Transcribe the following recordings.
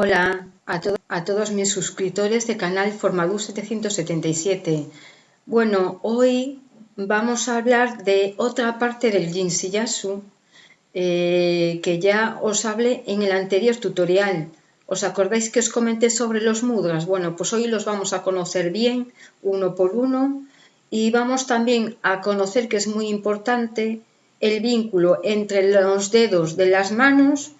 Hola a, todos mis suscriptores de canal Formadú 777. Bueno, hoy vamos a hablar de otra parte del Jinshiyasu eh, que ya os hablé en el anterior tutorial. ¿Os acordáis que os comenté sobre los mudras? Bueno, pues hoy los vamos a conocer bien, uno por uno, y vamos también a conocer que es muy importante el vínculo entre los dedos de las manos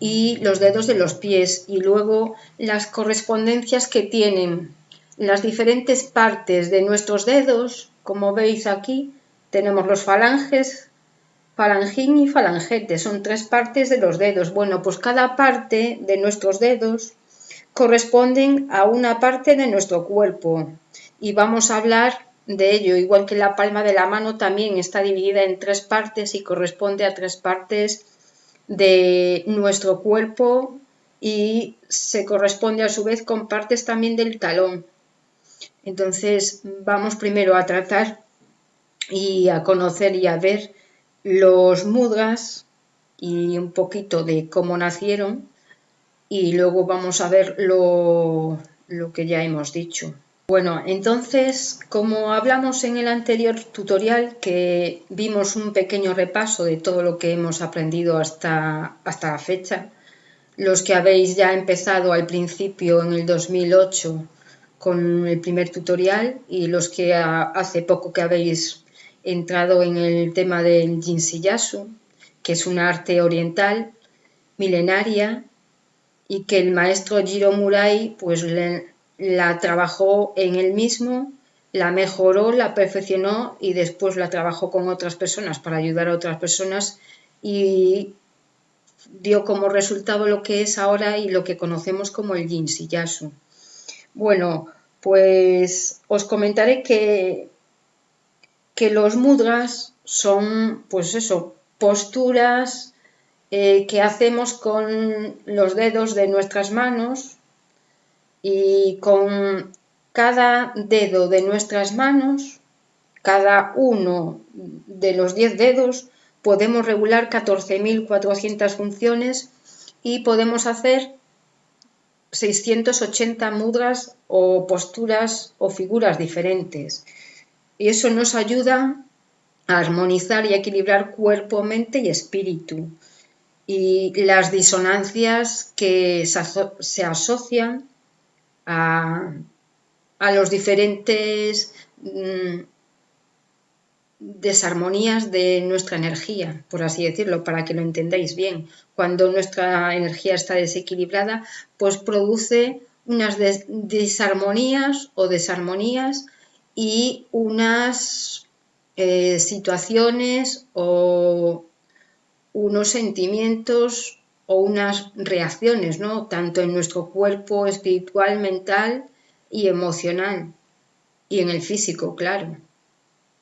y los dedos de los pies y luego las correspondencias que tienen las diferentes partes de nuestros dedos, como veis aquí, tenemos los falanges, falangín y falangete, son tres partes de los dedos. Bueno, pues cada parte de nuestros dedos corresponden a una parte de nuestro cuerpo y vamos a hablar de ello, igual que la palma de la mano también está dividida en tres partes y corresponde a tres partes de nuestro cuerpo y se corresponde a su vez con partes también del talón. Entonces vamos primero a tratar y a conocer y a ver los mudras y un poquito de cómo nacieron y luego vamos a ver lo, lo que ya hemos dicho. Bueno, entonces, como hablamos en el anterior tutorial, que vimos un pequeño repaso de todo lo que hemos aprendido hasta, hasta la fecha, los que habéis ya empezado al principio en el 2008 con el primer tutorial y los que hace poco que habéis entrado en el tema del Jinshiyasu, que es un arte oriental milenaria y que el maestro Jiro Murai pues la trabajó en él mismo, la mejoró, la perfeccionó y después la trabajó con otras personas para ayudar a otras personas y dio como resultado lo que es ahora y lo que conocemos como el Yasu. Bueno, pues os comentaré que, que los mudras son, pues eso, posturas eh, que hacemos con los dedos de nuestras manos y con cada dedo de nuestras manos, cada uno de los 10 dedos, podemos regular 14.400 funciones y podemos hacer 680 mudras o posturas o figuras diferentes. Y eso nos ayuda a armonizar y equilibrar cuerpo, mente y espíritu. Y las disonancias que se asocian a, los diferentes mm, desarmonías de nuestra energía, por así decirlo, para que lo entendáis bien. Cuando nuestra energía está desequilibrada, pues produce unas desarmonías o desarmonías y unas eh, situaciones o unos sentimientos o unas reacciones, ¿no? Tanto en nuestro cuerpo espiritual, mental y emocional. Y en el físico, claro.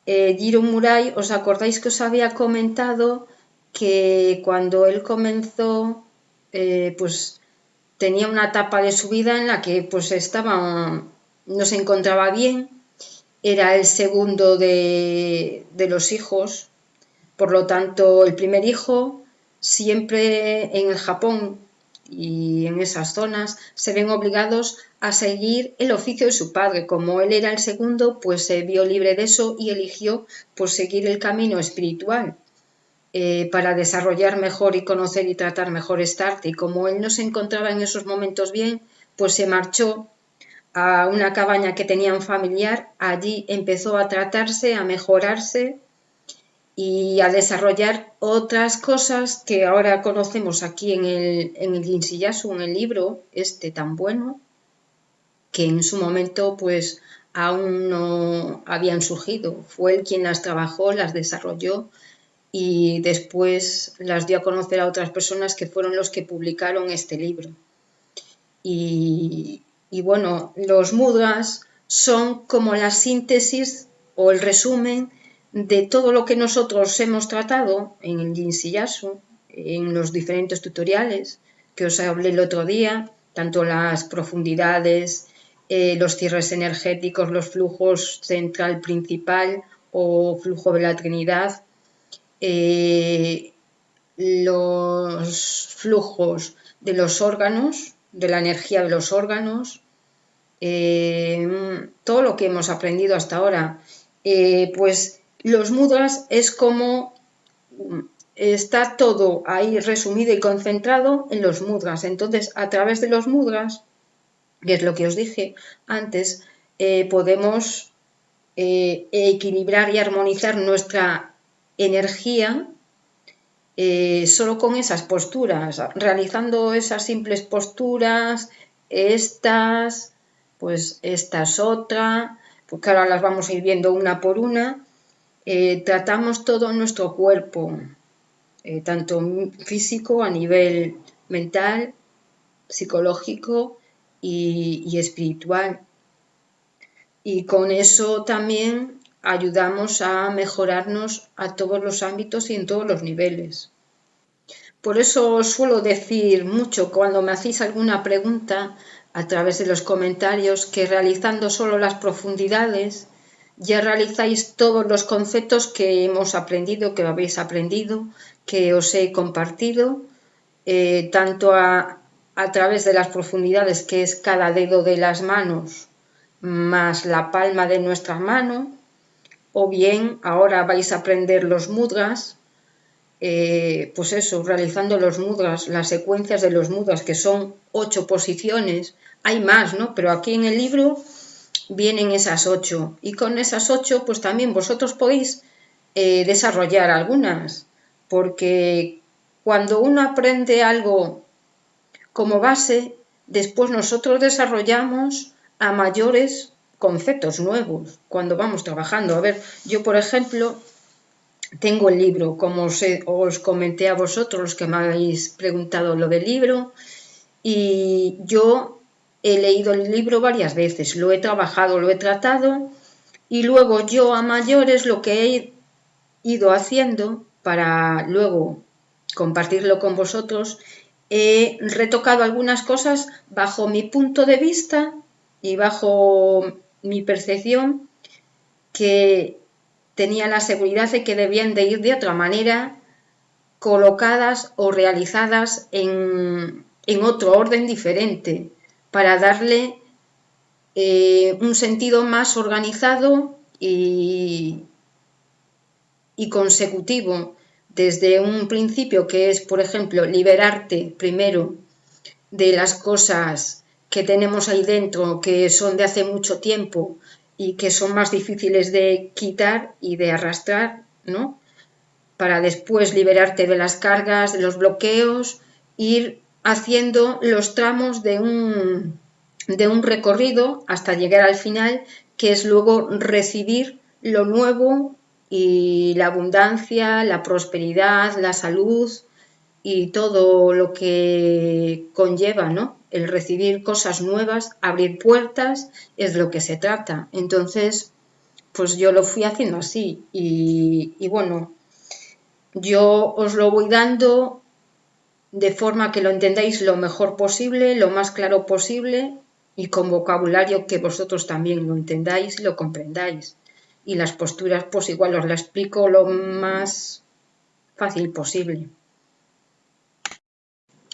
Eh, Jiro Murai, ¿os acordáis que os había comentado que cuando él comenzó, eh, pues tenía una etapa de su vida en la que pues estaba, no se encontraba bien, era el segundo de, de los hijos, por lo tanto el primer hijo siempre en el Japón y en esas zonas se ven obligados a seguir el oficio de su padre. Como él era el segundo, pues se vio libre de eso y eligió pues seguir el camino espiritual eh, para desarrollar mejor y conocer y tratar mejor esta arte. Y como él no se encontraba en esos momentos bien, pues se marchó a una cabaña que tenía un familiar, allí empezó a tratarse, a mejorarse y a desarrollar otras cosas que ahora conocemos aquí en el, en el en el libro este tan bueno, que en su momento pues aún no habían surgido. Fue él quien las trabajó, las desarrolló y después las dio a conocer a otras personas que fueron los que publicaron este libro. Y, y bueno, los mudras son como la síntesis o el resumen de todo lo que nosotros hemos tratado en el Jinshiyasu, en los diferentes tutoriales que os hablé el otro día, tanto las profundidades, eh, los cierres energéticos, los flujos central principal o flujo de la Trinidad, eh, los flujos de los órganos, de la energía de los órganos, eh, todo lo que hemos aprendido hasta ahora. Pues los mudras es como está todo ahí resumido y concentrado en los mudras. Entonces, a través de los mudras, que es lo que os dije antes, eh, podemos equilibrar y armonizar nuestra energía eh, solo con esas posturas, realizando esas simples posturas, estas, pues esta es otra, porque ahora las vamos a ir viendo una por una, eh, tratamos todo nuestro cuerpo, eh, tanto físico a nivel mental, psicológico y espiritual. Y con eso también ayudamos a mejorarnos a todos los ámbitos y en todos los niveles. Por eso suelo decir mucho cuando me hacéis alguna pregunta a través de los comentarios que realizando solo las profundidades ya realizáis todos los conceptos que hemos aprendido, que habéis aprendido, que os he compartido, eh, tanto a, través de las profundidades que es cada dedo de las manos más la palma de nuestra mano, o bien ahora vais a aprender los mudras, eh, pues eso, realizando los mudras, las secuencias de los mudras, que son ocho posiciones, hay más, ¿no? Pero aquí en el libro vienen esas ocho, y con esas ocho, pues también vosotros podéis eh, desarrollar algunas, porque cuando uno aprende algo como base, después nosotros desarrollamos a mayores conceptos nuevos cuando vamos trabajando. A ver, yo por ejemplo tengo el libro, como os, os comenté a vosotros los que me habéis preguntado lo del libro, y yo he leído el libro varias veces, lo he trabajado, lo he tratado, y luego yo a mayores lo que he ido haciendo para luego compartirlo con vosotros, he retocado algunas cosas bajo mi punto de vista y bajo mi percepción que tenía la seguridad de que debían de ir de otra manera colocadas o realizadas en, otro orden diferente para darle eh, un sentido más organizado y, y consecutivo desde un principio que es, por ejemplo, liberarte primero de las cosas que tenemos ahí dentro que son de hace mucho tiempo y que son más difíciles de quitar y de arrastrar, ¿no? Para después liberarte de las cargas, de los bloqueos, ir haciendo los tramos de un, de un recorrido hasta llegar al final, que es luego recibir lo nuevo y la abundancia, la prosperidad, la salud y todo lo que conlleva, ¿no? el recibir cosas nuevas, abrir puertas, es lo que se trata. Entonces, pues yo lo fui haciendo así y, bueno, yo os lo voy dando de forma que lo entendáis lo mejor posible, lo más claro posible y con vocabulario que vosotros también lo entendáis y lo comprendáis. Y las posturas, pues igual os las explico lo más fácil posible.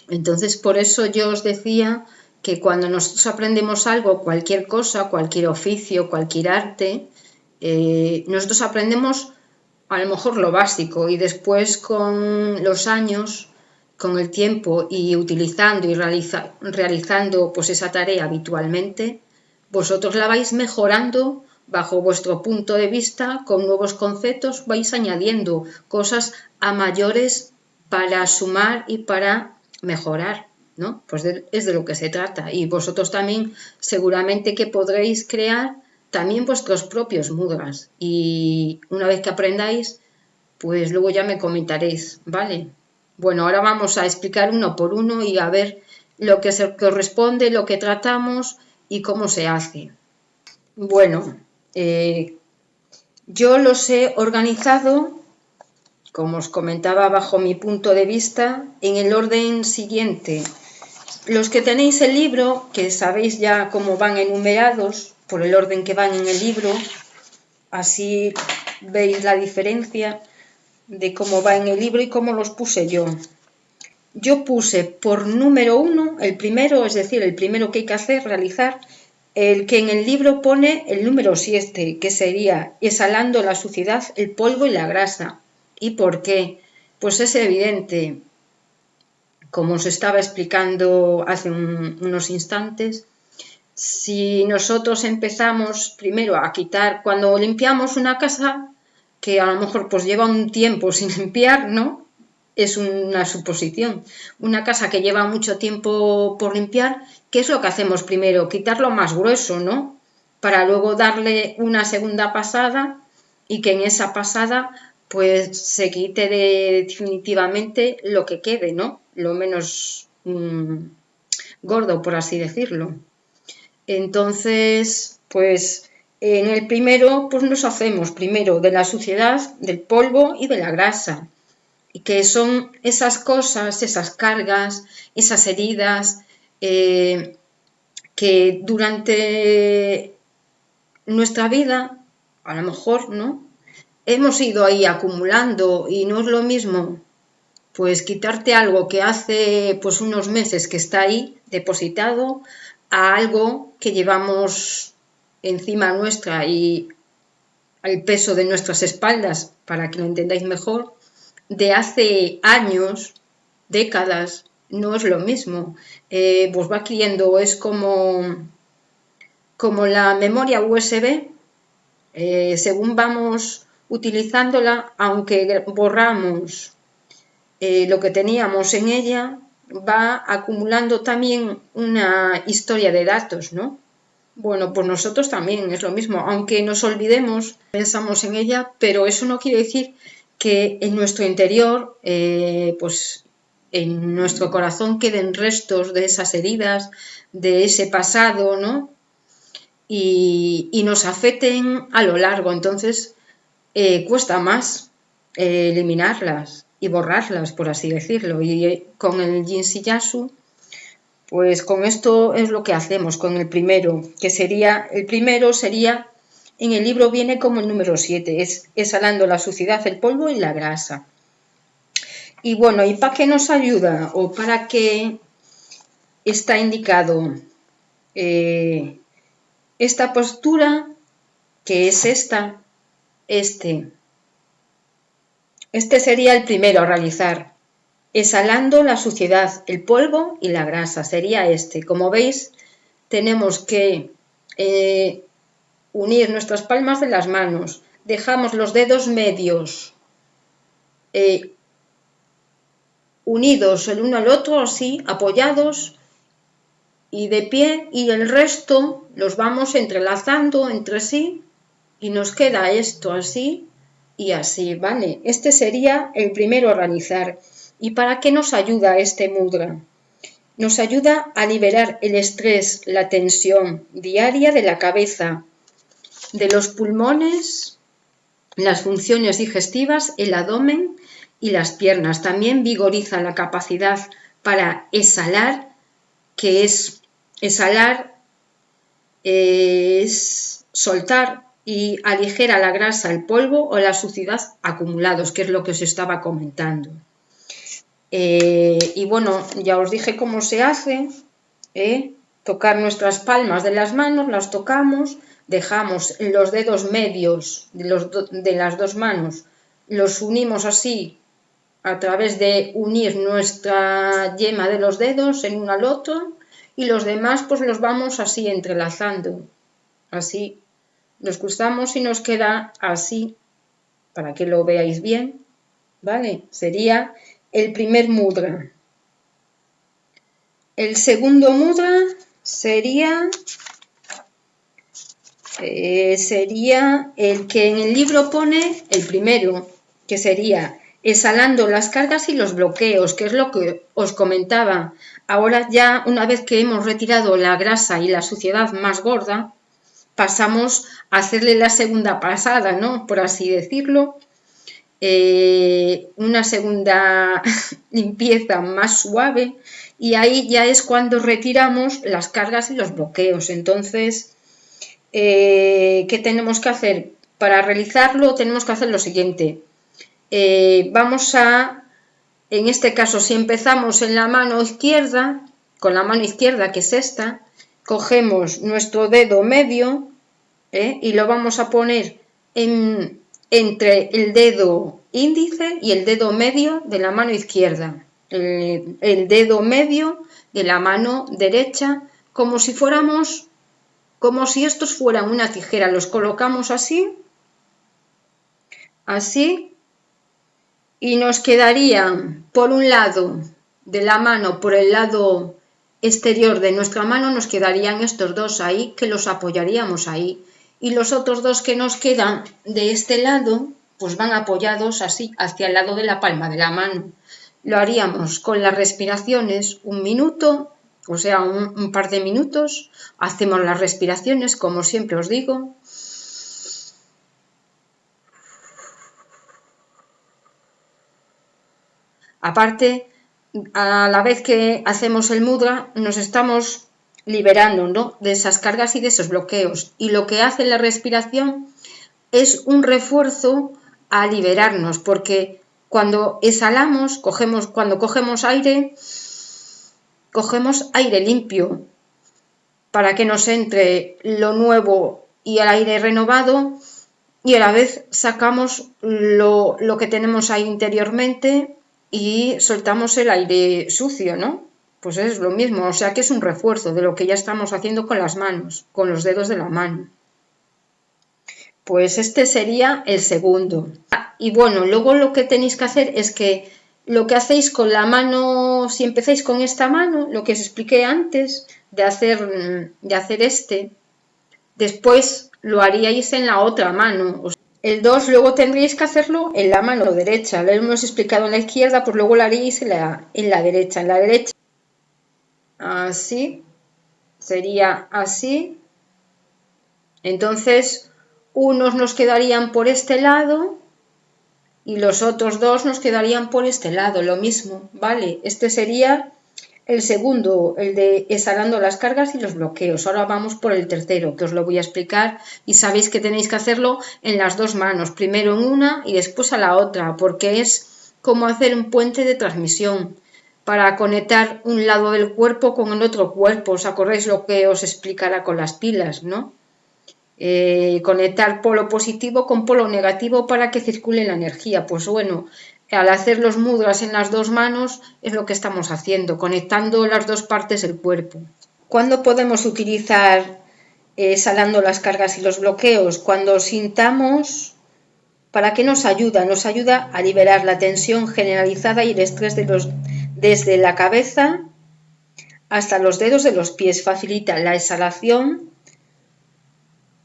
Entonces, por eso yo os decía que cuando nosotros aprendemos algo, cualquier cosa, cualquier oficio, cualquier arte, eh, nosotros aprendemos a lo mejor lo básico y después con los años, con el tiempo y utilizando y realizando pues esa tarea habitualmente, vosotros la vais mejorando bajo vuestro punto de vista, con nuevos conceptos, vais añadiendo cosas a mayores para sumar y para mejorar, ¿no? Pues es de lo que se trata. Y vosotros también seguramente que podréis crear también vuestros propios mudras. Y una vez que aprendáis, pues luego ya me comentaréis, ¿vale? Bueno, ahora vamos a explicar uno por uno y a ver lo que se corresponde, lo que tratamos y cómo se hace. Bueno, eh, yo los he organizado como os comentaba bajo mi punto de vista, en el orden siguiente. Los que tenéis el libro, que sabéis ya cómo van enumerados, por el orden que van en el libro, así veis la diferencia de cómo va en el libro y cómo los puse yo. yo puse por número uno, el primero, es decir, el primero que hay que hacer, realizar, el que en el libro pone el número 7, que sería exhalando la suciedad, el polvo y la grasa. ¿Y por qué? Pues es evidente, como os estaba explicando hace unos instantes, si nosotros empezamos primero a quitar, cuando limpiamos una casa, que a lo mejor pues lleva un tiempo sin limpiar, ¿no? es una suposición. Una casa que lleva mucho tiempo por limpiar, ¿qué es lo que hacemos primero? Quitarlo más grueso, ¿no? Para luego darle una segunda pasada y que en esa pasada pues se quite definitivamente lo que quede, ¿no? Lo menos mm, gordo, por así decirlo. Entonces, pues en el primero, pues nos hacemos primero de la suciedad, del polvo y de la grasa y que son esas cosas, esas cargas, esas heridas eh, que durante nuestra vida, a lo mejor, ¿no? Hemos ido ahí acumulando y no es lo mismo pues quitarte algo que hace pues unos meses que está ahí depositado a algo que llevamos encima nuestra y al peso de nuestras espaldas para que lo entendáis mejor de hace años, décadas, no es lo mismo. Eh, pues va adquiriendo, es como, como la memoria USB, eh, según vamos utilizándola, aunque borramos eh, lo que teníamos en ella, va acumulando también una historia de datos, ¿no? Bueno, pues nosotros también es lo mismo, aunque nos olvidemos, pensamos en ella, pero eso no quiere decir que en nuestro interior, eh, pues en nuestro corazón queden restos de esas heridas, de ese pasado, ¿no? Y, nos afecten a lo largo. Entonces, eh, cuesta más eh, eliminarlas y borrarlas, por así decirlo. Y con el Yasu, pues con esto es lo que hacemos, con el primero, que sería, el primero sería en el libro viene como el número 7, es exhalando la suciedad, el polvo y la grasa. Y bueno, ¿y para qué nos ayuda o para qué está indicado eh, esta postura, que es esta, este? Este sería el primero a realizar, exhalando la suciedad, el polvo y la grasa, sería este. Como veis, tenemos que eh, unir nuestras palmas de las manos, dejamos los dedos medios eh, unidos el uno al otro, así, apoyados y de pie, y el resto los vamos entrelazando entre sí y nos queda esto así y así, ¿vale? Este sería el primero a realizar. ¿Y para qué nos ayuda este mudra? Nos ayuda a liberar el estrés, la tensión diaria de la cabeza, de los pulmones, las funciones digestivas, el abdomen y las piernas. También vigoriza la capacidad para exhalar, que es exhalar es soltar y aligera la grasa, el polvo o la suciedad acumulados, que es lo que os estaba comentando. Eh, y bueno, ya os dije cómo se hace, ¿eh? tocar nuestras palmas de las manos, las tocamos, dejamos los dedos medios de, de las dos manos, los unimos así a través de unir nuestra yema de los dedos en un al otro y los demás pues los vamos así entrelazando, así, los cruzamos y nos queda así, para que lo veáis bien, ¿vale? Sería el primer mudra. El segundo mudra sería eh, sería el que en el libro pone el primero, que sería exhalando las cargas y los bloqueos, que es lo que os comentaba. Ahora ya una vez que hemos retirado la grasa y la suciedad más gorda, pasamos a hacerle la segunda pasada, ¿no? Por así decirlo. Eh, una segunda limpieza más suave y ahí ya es cuando retiramos las cargas y los bloqueos. Entonces, eh, ¿qué tenemos que hacer? Para realizarlo tenemos que hacer lo siguiente. Eh, vamos a En este caso, si empezamos en la mano izquierda, con la mano izquierda que es esta, cogemos nuestro dedo medio y lo vamos a poner entre el dedo índice y el dedo medio de la mano izquierda. el dedo medio de la mano derecha, como si fuéramos, como si estos fueran una tijera. Los colocamos así, así, y nos quedarían por un lado de la mano, por el lado exterior de nuestra mano, nos quedarían estos dos ahí, que los apoyaríamos ahí. Y los otros dos que nos quedan de este lado, pues van apoyados así, hacia el lado de la palma de la mano. Lo haríamos con las respiraciones un minuto, o sea, un, par de minutos. Hacemos las respiraciones, como siempre os digo. Aparte, a la vez que hacemos el mudra, nos estamos liberando ¿no? de esas cargas y de esos bloqueos. Y lo que hace la respiración es un refuerzo a liberarnos, porque cuando exhalamos, cogemos, cuando cogemos aire, cogemos aire limpio para que nos entre lo nuevo y el aire renovado y a la vez sacamos lo, lo que tenemos ahí interiormente y soltamos el aire sucio, ¿no? Pues es lo mismo, o sea que es un refuerzo de lo que ya estamos haciendo con las manos, con los dedos de la mano. Pues este sería el segundo. y bueno, luego lo que tenéis que hacer es que lo que hacéis con la mano, si empezáis con esta mano, lo que os expliqué antes de hacer, de hacer este, después lo haríais en la otra mano. El 2 luego tendríais que hacerlo en la mano derecha. Lo hemos explicado en la izquierda, pues luego lo haríais en la, en la derecha. En la derecha, así, sería así. Entonces, unos nos quedarían por este lado y los otros dos nos quedarían por este lado, lo mismo, ¿vale? Este sería el segundo, el de exhalando las cargas y los bloqueos. Ahora vamos por el tercero, que os lo voy a explicar y sabéis que tenéis que hacerlo en las dos manos, primero en una y después a la otra, porque es como hacer un puente de transmisión para conectar un lado del cuerpo con el otro cuerpo. ¿Os acordáis lo que os explicará con las pilas, no? Eh, conectar polo positivo con polo negativo para que circule la energía. Pues bueno, al hacer los mudras en las dos manos es lo que estamos haciendo, conectando las dos partes del cuerpo. ¿Cuándo podemos utilizar eh, salando las cargas y los bloqueos? Cuando sintamos, ¿para qué nos ayuda? Nos ayuda a liberar la tensión generalizada y el estrés de los, desde la cabeza hasta los dedos de los pies. Facilita la exhalación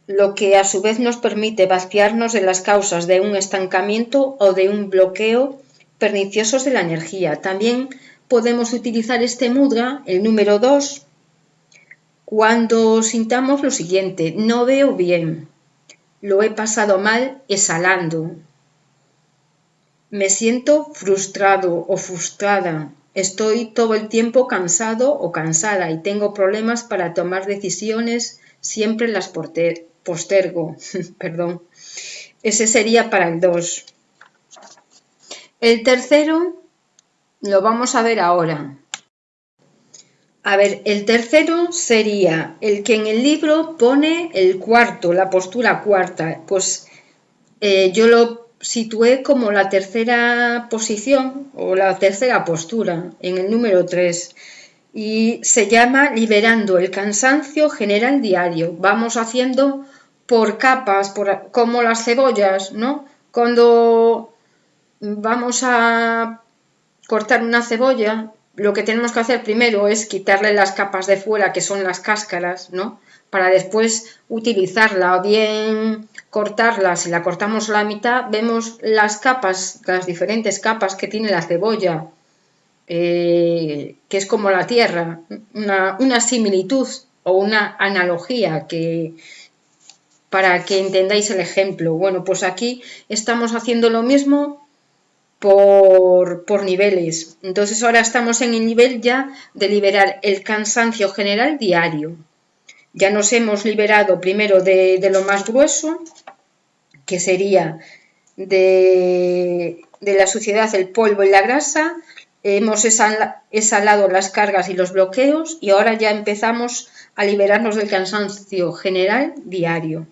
lo que a su vez nos permite vaciarnos de las causas de un estancamiento o de un bloqueo perniciosos de la energía. También podemos utilizar este mudra, el número 2, cuando sintamos lo siguiente, no veo bien, lo he pasado mal exhalando, me siento frustrado o frustrada, estoy todo el tiempo cansado o cansada y tengo problemas para tomar decisiones, siempre las postergo, perdón. Ese sería para el 2. El tercero lo vamos a ver ahora. A ver, el tercero sería el que en el libro pone el cuarto, la postura cuarta. Pues eh, yo lo situé como la tercera posición o la tercera postura en el número 3 y se llama liberando el cansancio general diario. Vamos haciendo por capas, como las cebollas, ¿no? Cuando vamos a cortar una cebolla, lo que tenemos que hacer primero es quitarle las capas de fuera, que son las cáscaras, ¿no? Para después utilizarla o bien cortarla, si la cortamos la mitad, vemos las capas, las diferentes capas que tiene la cebolla, eh, que es como la tierra, una, una similitud o una analogía que, para que entendáis el ejemplo. Bueno, pues aquí estamos haciendo lo mismo por, por, niveles. Entonces ahora estamos en el nivel ya de liberar el cansancio general diario. Ya nos hemos liberado primero de, lo más grueso, que sería de, de, la suciedad, el polvo y la grasa. hemos exhalado las cargas y los bloqueos y ahora ya empezamos a liberarnos del cansancio general diario.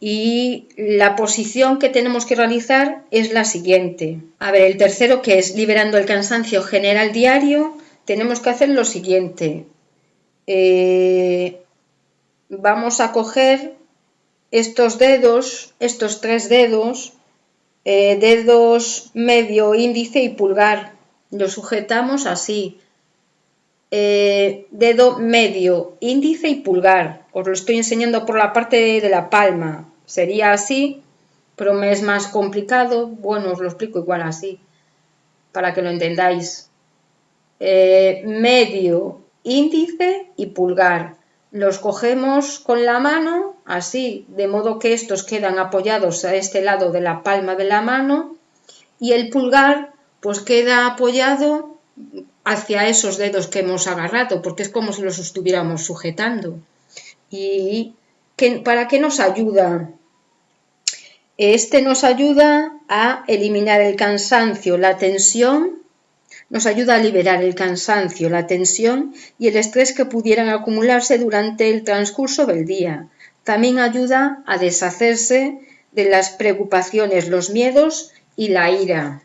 Y la posición que tenemos que realizar es la siguiente. A ver, el tercero que es liberando el cansancio general diario, tenemos que hacer lo siguiente. Eh, vamos a coger estos dedos, estos tres dedos, eh, dedos medio, índice y pulgar. Lo sujetamos así. Eh, dedo medio, índice y pulgar. Os lo estoy enseñando por la parte de la palma. Sería así, pero me es más complicado. Bueno, os lo explico igual así, para que lo entendáis. Eh, medio, índice y pulgar. Los cogemos con la mano, así, de modo que estos quedan apoyados a este lado de la palma de la mano y el pulgar pues queda apoyado hacia esos dedos que hemos agarrado, porque es como si los estuviéramos sujetando. ¿Y para qué nos ayuda? Este nos ayuda a eliminar el cansancio, la tensión, nos ayuda a liberar el cansancio, la tensión y el estrés que pudieran acumularse durante el transcurso del día. También ayuda a deshacerse de las preocupaciones, los miedos y la ira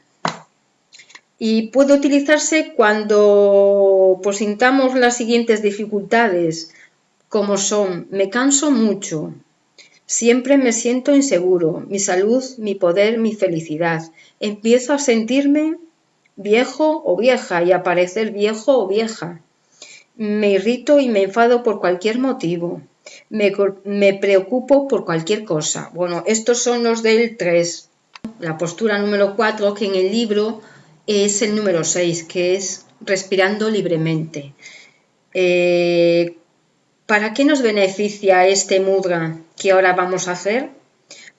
y puede utilizarse cuando pues, sintamos las siguientes dificultades, como son, me canso mucho, siempre me siento inseguro, mi salud, mi poder, mi felicidad. Empiezo a sentirme viejo o vieja y a parecer viejo o vieja. Me irrito y me enfado por cualquier motivo. Me, me preocupo por cualquier cosa. Bueno, estos son los del 3. La postura número 4 que en el libro es el número 6, que es respirando libremente. Eh, ¿Para qué nos beneficia este mudra que ahora vamos a hacer?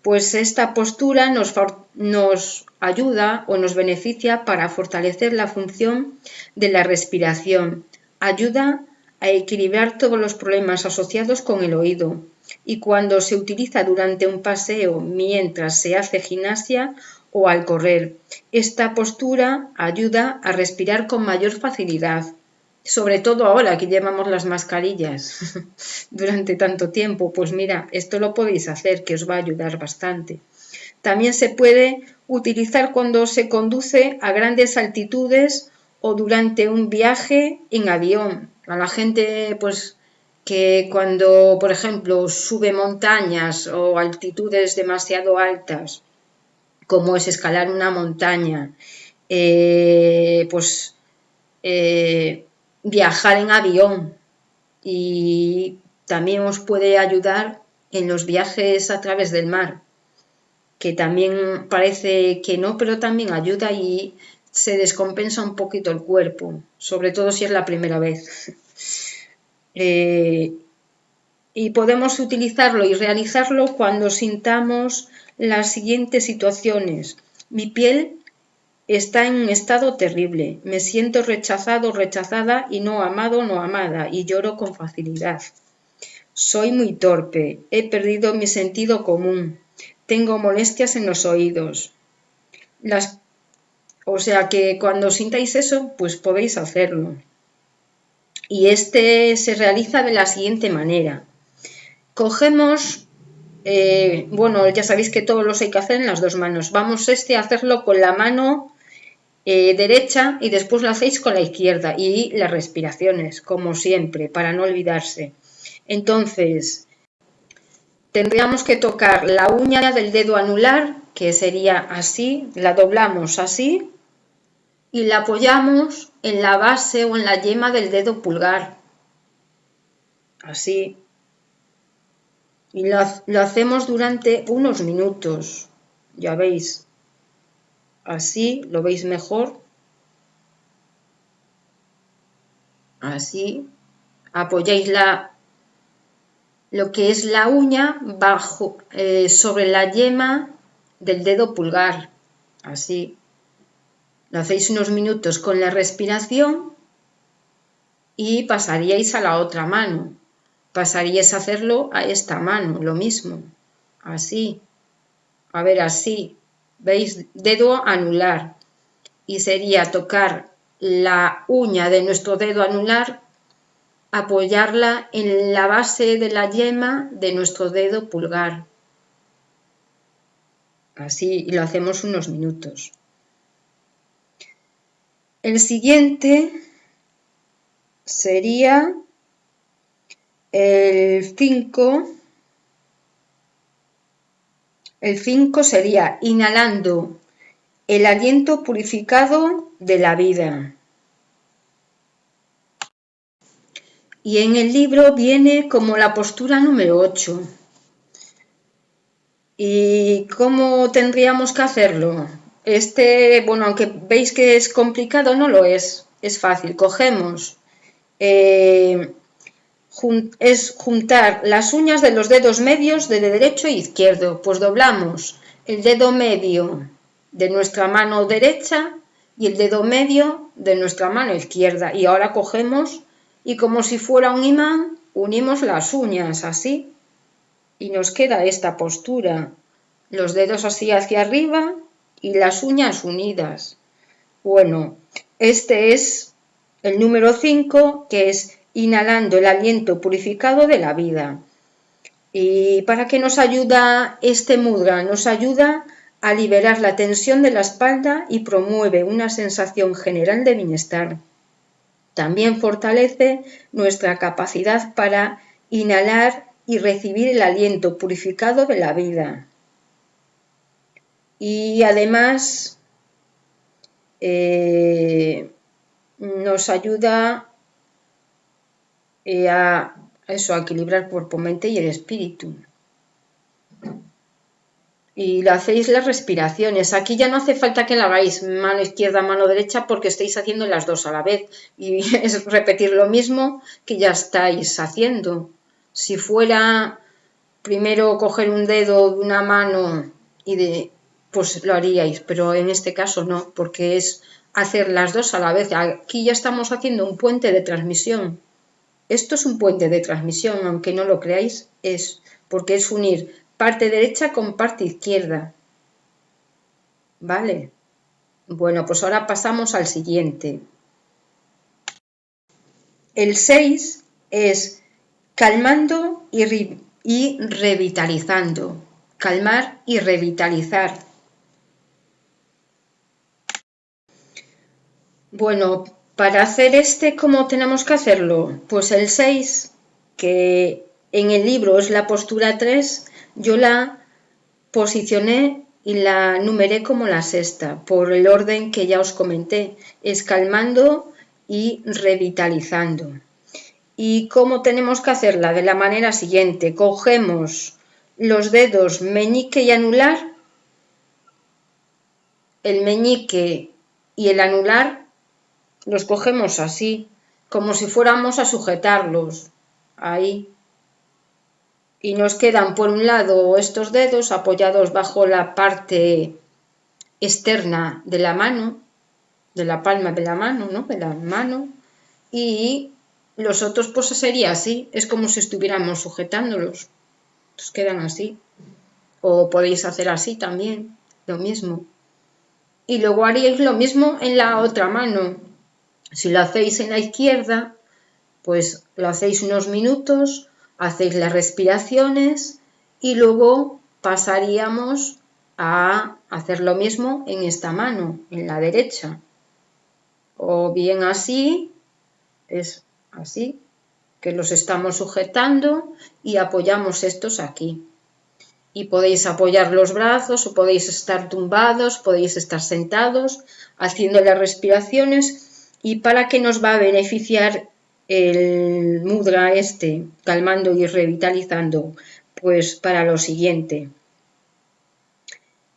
Pues esta postura nos, ayuda o nos beneficia para fortalecer la función de la respiración. Ayuda a equilibrar todos los problemas asociados con el oído y cuando se utiliza durante un paseo mientras se hace gimnasia o al correr. Esta postura ayuda a respirar con mayor facilidad, sobre todo ahora que llevamos las mascarillas durante tanto tiempo. Pues mira, esto lo podéis hacer, que os va a ayudar bastante. También se puede utilizar cuando se conduce a grandes altitudes o durante un viaje en avión. A la gente, pues, que cuando, por ejemplo, sube montañas o altitudes demasiado altas, como es escalar una montaña, eh, pues eh, viajar en avión y también os puede ayudar en los viajes a través del mar, que también parece que no, pero también ayuda y se descompensa un poquito el cuerpo, sobre todo si es la primera vez. Eh, y podemos utilizarlo y realizarlo cuando sintamos las siguientes situaciones. Mi piel está en un estado terrible. Me siento rechazado, rechazada y no amado, no amada y lloro con facilidad. Soy muy torpe. He perdido mi sentido común. Tengo molestias en los oídos. Las... O sea que cuando sintáis eso, pues podéis hacerlo. Y este se realiza de la siguiente manera. Cogemos eh, bueno, ya sabéis que todos los hay que hacer en las dos manos. Vamos este a hacerlo con la mano eh, derecha y después lo hacéis con la izquierda y las respiraciones, como siempre, para no olvidarse. Entonces, tendríamos que tocar la uña del dedo anular, que sería así, la doblamos así y la apoyamos en la base o en la yema del dedo pulgar. Así, y lo, hacemos durante unos minutos, ya veis, así lo veis mejor, así, apoyáis la, lo que es la uña bajo, eh, sobre la yema del dedo pulgar, así, lo hacéis unos minutos con la respiración y pasaríais a la otra mano. Pasarías a hacerlo a esta mano, lo mismo, así, a ver, así, ¿veis? Dedo anular y sería tocar la uña de nuestro dedo anular, apoyarla en la base de la yema de nuestro dedo pulgar. Así lo hacemos unos minutos. El siguiente sería el 5. El 5 sería inhalando el aliento purificado de la vida. Y en el libro viene como la postura número 8. ¿Y cómo tendríamos que hacerlo? Este, bueno, aunque veis que es complicado, no lo es. Es fácil. Cogemos, eh, es juntar las uñas de los dedos medios de derecho e izquierdo. Pues doblamos el dedo medio de nuestra mano derecha y el dedo medio de nuestra mano izquierda. Y ahora cogemos y como si fuera un imán, unimos las uñas así y nos queda esta postura. Los dedos así hacia arriba y las uñas unidas. Bueno, este es el número 5, que es inhalando el aliento purificado de la vida. ¿Y para qué nos ayuda este mudra? Nos ayuda a liberar la tensión de la espalda y promueve una sensación general de bienestar. También fortalece nuestra capacidad para inhalar y recibir el aliento purificado de la vida y además eh, nos ayuda a eso, a equilibrar cuerpo, mente y el espíritu. Y lo hacéis las respiraciones. Aquí ya no hace falta que la hagáis mano izquierda, mano derecha, porque estáis haciendo las dos a la vez. Y es repetir lo mismo que ya estáis haciendo. Si fuera primero coger un dedo de una mano y de, pues lo haríais, pero en este caso no, porque es hacer las dos a la vez. Aquí ya estamos haciendo un puente de transmisión. Esto es un puente de transmisión, aunque no lo creáis, es porque es unir parte derecha con parte izquierda. ¿Vale? Bueno, pues ahora pasamos al siguiente. El 6 es calmando y, y revitalizando. Calmar y revitalizar Bueno, para hacer este, ¿cómo tenemos que hacerlo? Pues el 6, que en el libro es la postura 3, yo la posicioné y la numeré como la sexta, por el orden que ya os comenté, es calmando y revitalizando. ¿Y cómo tenemos que hacerla? De la manera siguiente, cogemos los dedos meñique y anular, el meñique y el anular los cogemos así, como si fuéramos a sujetarlos, ahí. Y nos quedan por un lado estos dedos apoyados bajo la parte externa de la mano, de la palma de la mano, ¿no? De la mano. Y los otros pues sería así, es como si estuviéramos sujetándolos. Nos quedan así. O podéis hacer así también, lo mismo. Y luego haríais lo mismo en la otra mano, si lo hacéis en la izquierda, pues lo hacéis unos minutos, hacéis las respiraciones y luego pasaríamos a hacer lo mismo en esta mano, en la derecha. O bien así, es así, que los estamos sujetando y apoyamos estos aquí. Y podéis apoyar los brazos o podéis estar tumbados, podéis estar sentados, haciendo las respiraciones ¿Y para qué nos va a beneficiar el mudra este, calmando y revitalizando? Pues para lo siguiente.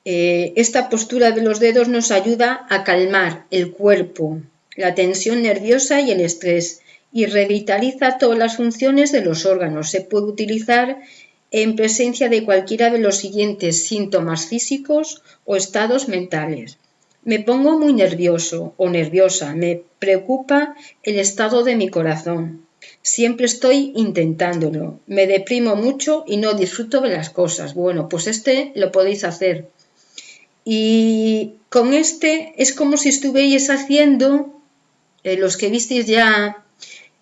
Eh, esta postura de los dedos nos ayuda a calmar el cuerpo, la tensión nerviosa y el estrés y revitaliza todas las funciones de los órganos. Se puede utilizar en presencia de cualquiera de los siguientes síntomas físicos o estados mentales. Me pongo muy nervioso o nerviosa, me preocupa el estado de mi corazón. Siempre estoy intentándolo. Me deprimo mucho y no disfruto de las cosas. Bueno, pues este lo podéis hacer. Y con este es como si estuvierais haciendo eh, los que visteis ya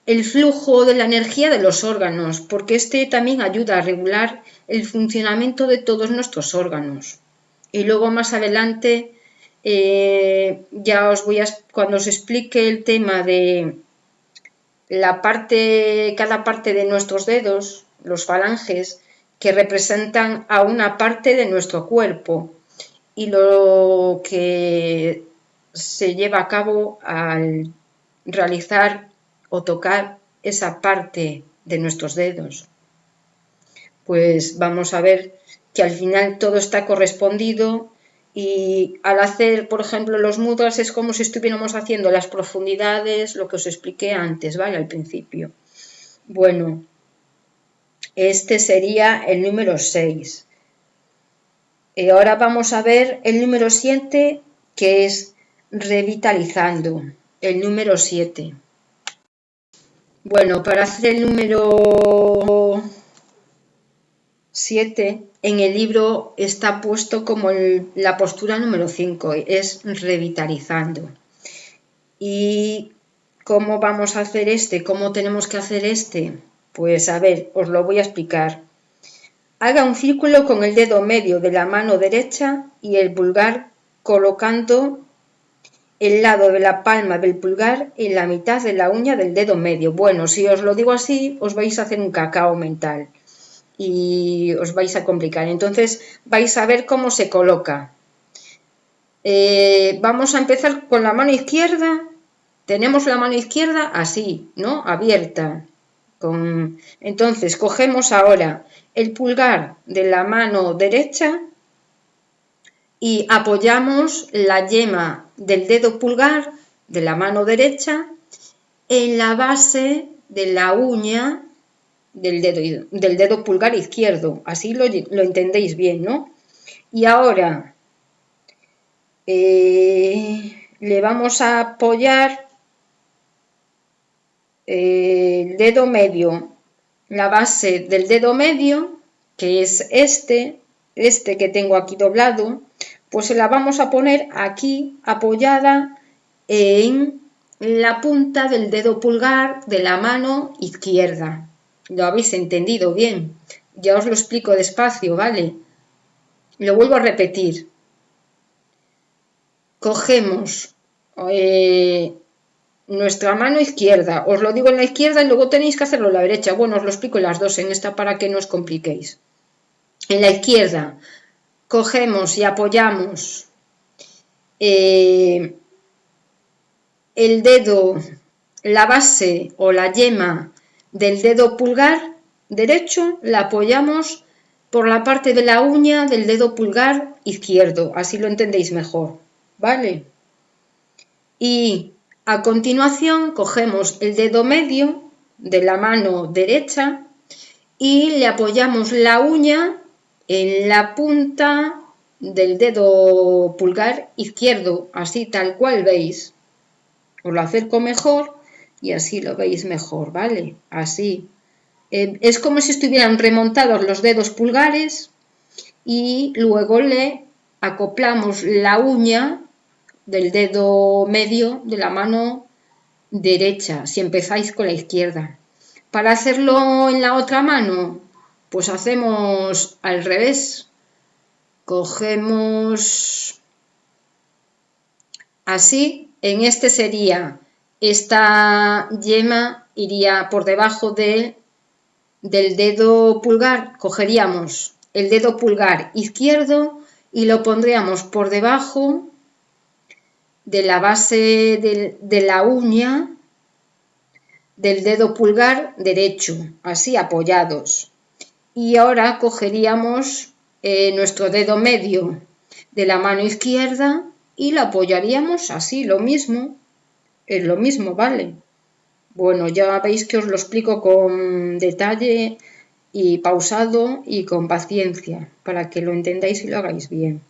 el flujo de la energía de los órganos, porque este también ayuda a regular el funcionamiento de todos nuestros órganos. Y luego más adelante, eh, ya os voy a, cuando os explique el tema de la parte, cada parte de nuestros dedos, los falanges, que representan a una parte de nuestro cuerpo y lo que se lleva a cabo al realizar o tocar esa parte de nuestros dedos. Pues vamos a ver que al final todo está correspondido y al hacer, por ejemplo, los mudras es como si estuviéramos haciendo las profundidades, lo que os expliqué antes, ¿vale? Al principio. Bueno, este sería el número 6. Y ahora vamos a ver el número 7, que es revitalizando. El número 7. Bueno, para hacer el número 7, en el libro está puesto como la postura número 5, es revitalizando. ¿Y cómo vamos a hacer este? ¿Cómo tenemos que hacer este? Pues a ver, os lo voy a explicar. Haga un círculo con el dedo medio de la mano derecha y el pulgar colocando el lado de la palma del pulgar en la mitad de la uña del dedo medio. Bueno, si os lo digo así, os vais a hacer un cacao mental y os vais a complicar. Entonces vais a ver cómo se coloca. Eh, vamos a empezar con la mano izquierda. Tenemos la mano izquierda así, ¿no? Abierta. Entonces, cogemos ahora el pulgar de la mano derecha y apoyamos la yema del dedo pulgar de la mano derecha en la base de la uña del dedo, del dedo pulgar izquierdo. Así lo, entendéis bien, ¿no? Y ahora eh, le vamos a apoyar el dedo medio, la base del dedo medio, que es este, este que tengo aquí doblado, pues se la vamos a poner aquí apoyada en la punta del dedo pulgar de la mano izquierda. ¿Lo habéis entendido bien? Ya os lo explico despacio, ¿vale? Lo vuelvo a repetir. Cogemos eh, nuestra mano izquierda. Os lo digo en la izquierda y luego tenéis que hacerlo en la derecha. Bueno, os lo explico en las dos en esta para que no os compliquéis. En la izquierda cogemos y apoyamos eh, el dedo, la base o la yema del dedo pulgar derecho, la apoyamos por la parte de la uña del dedo pulgar izquierdo, así lo entendéis mejor, ¿vale? Y a continuación cogemos el dedo medio de la mano derecha y le apoyamos la uña en la punta del dedo pulgar izquierdo, así tal cual veis. Os lo acerco mejor y así lo veis mejor, ¿vale? Así. Eh, es como si estuvieran remontados los dedos pulgares y luego le acoplamos la uña del dedo medio de la mano derecha, si empezáis con la izquierda. Para hacerlo en la otra mano, pues hacemos al revés. Cogemos así, en este sería, esta yema iría por debajo de, del dedo pulgar, cogeríamos el dedo pulgar izquierdo y lo pondríamos por debajo de la base de, la uña del dedo pulgar derecho, así apoyados. Y ahora cogeríamos eh, nuestro dedo medio de la mano izquierda y lo apoyaríamos así, lo mismo, es lo mismo, ¿vale? Bueno, ya veis que os lo explico con detalle y pausado y con paciencia, para que lo entendáis y lo hagáis bien.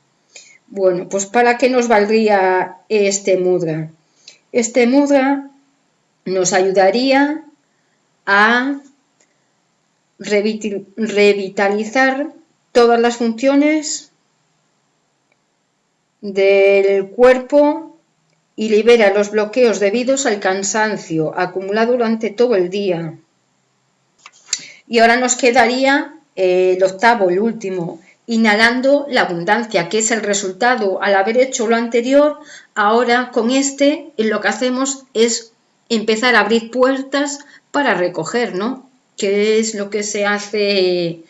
Bueno, pues ¿para qué nos valdría este mudra? Este mudra nos ayudaría a revitalizar todas las funciones del cuerpo y libera los bloqueos debidos al cansancio acumulado durante todo el día. Y ahora nos quedaría eh, el octavo, el último, inhalando la abundancia, que es el resultado al haber hecho lo anterior, ahora con este lo que hacemos es empezar a abrir puertas para recoger, ¿no? Que es lo que se hace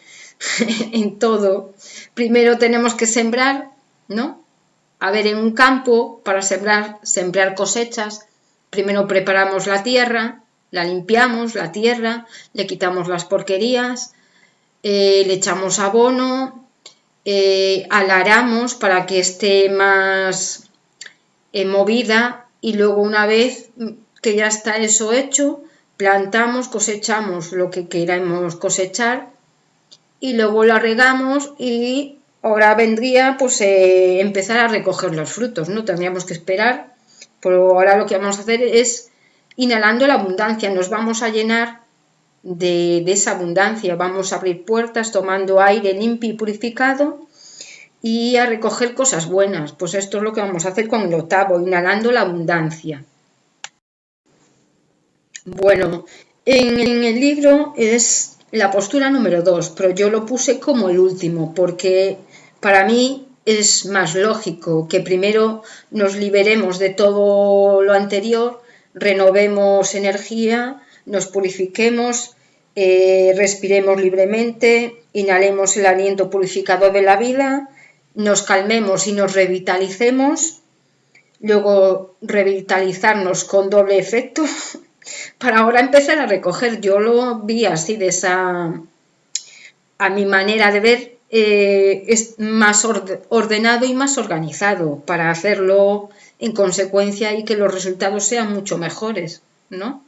en todo. Primero tenemos que sembrar, ¿no? A ver, en un campo, para sembrar, sembrar cosechas, primero preparamos la tierra, la limpiamos, la tierra, le quitamos las porquerías, eh, le echamos abono, eh, alaramos para que esté más eh, movida y luego una vez que ya está eso hecho, plantamos, cosechamos lo que queramos cosechar y luego la regamos y ahora vendría pues eh, empezar a recoger los frutos, ¿no? Tendríamos que esperar, pero ahora lo que vamos a hacer es inhalando la abundancia, nos vamos a llenar de, esa abundancia, vamos a abrir puertas tomando aire limpio y purificado y a recoger cosas buenas, pues esto es lo que vamos a hacer con el octavo, inhalando la abundancia. Bueno, en, el libro es la postura número dos, pero yo lo puse como el último, porque para mí es más lógico que primero nos liberemos de todo lo anterior, renovemos energía, nos purifiquemos, eh, respiremos libremente, inhalemos el aliento purificador de la vida, nos calmemos y nos revitalicemos, luego revitalizarnos con doble efecto para ahora empezar a recoger. Yo lo vi así, de esa, a mi manera de ver, eh, es más ordenado y más organizado para hacerlo en consecuencia y que los resultados sean mucho mejores, ¿no?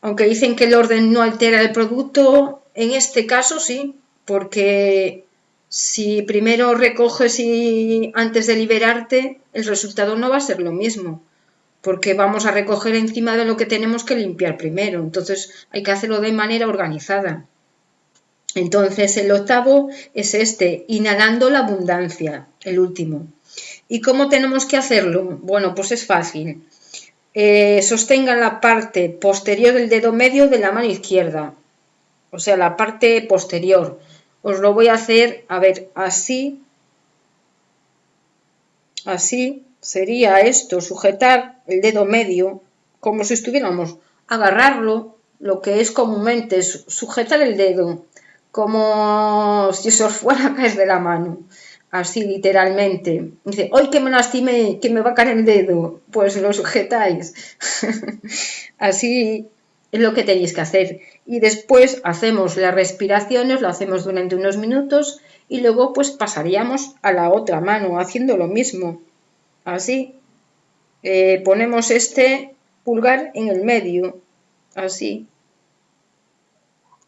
Aunque dicen que el orden no altera el producto, en este caso sí, porque si primero recoges y antes de liberarte, el resultado no va a ser lo mismo porque vamos a recoger encima de lo que tenemos que limpiar primero. Entonces hay que hacerlo de manera organizada. Entonces el octavo es este, inhalando la abundancia, el último. ¿Y cómo tenemos que hacerlo? Bueno, pues es fácil. Eh, sostenga la parte posterior del dedo medio de la mano izquierda, o sea, la parte posterior. Os lo voy a hacer, a ver, así, así, sería esto, sujetar el dedo medio, como si estuviéramos, agarrarlo, lo que es comúnmente sujetar el dedo, como si eso fuera a caer de la mano, así literalmente. Dice, hoy que me lastimé, que me va a caer el dedo, pues lo sujetáis. así es lo que tenéis que hacer. Y después hacemos las respiraciones, lo hacemos durante unos minutos y luego pues pasaríamos a la otra mano haciendo lo mismo así. Eh, ponemos este pulgar en el medio, así,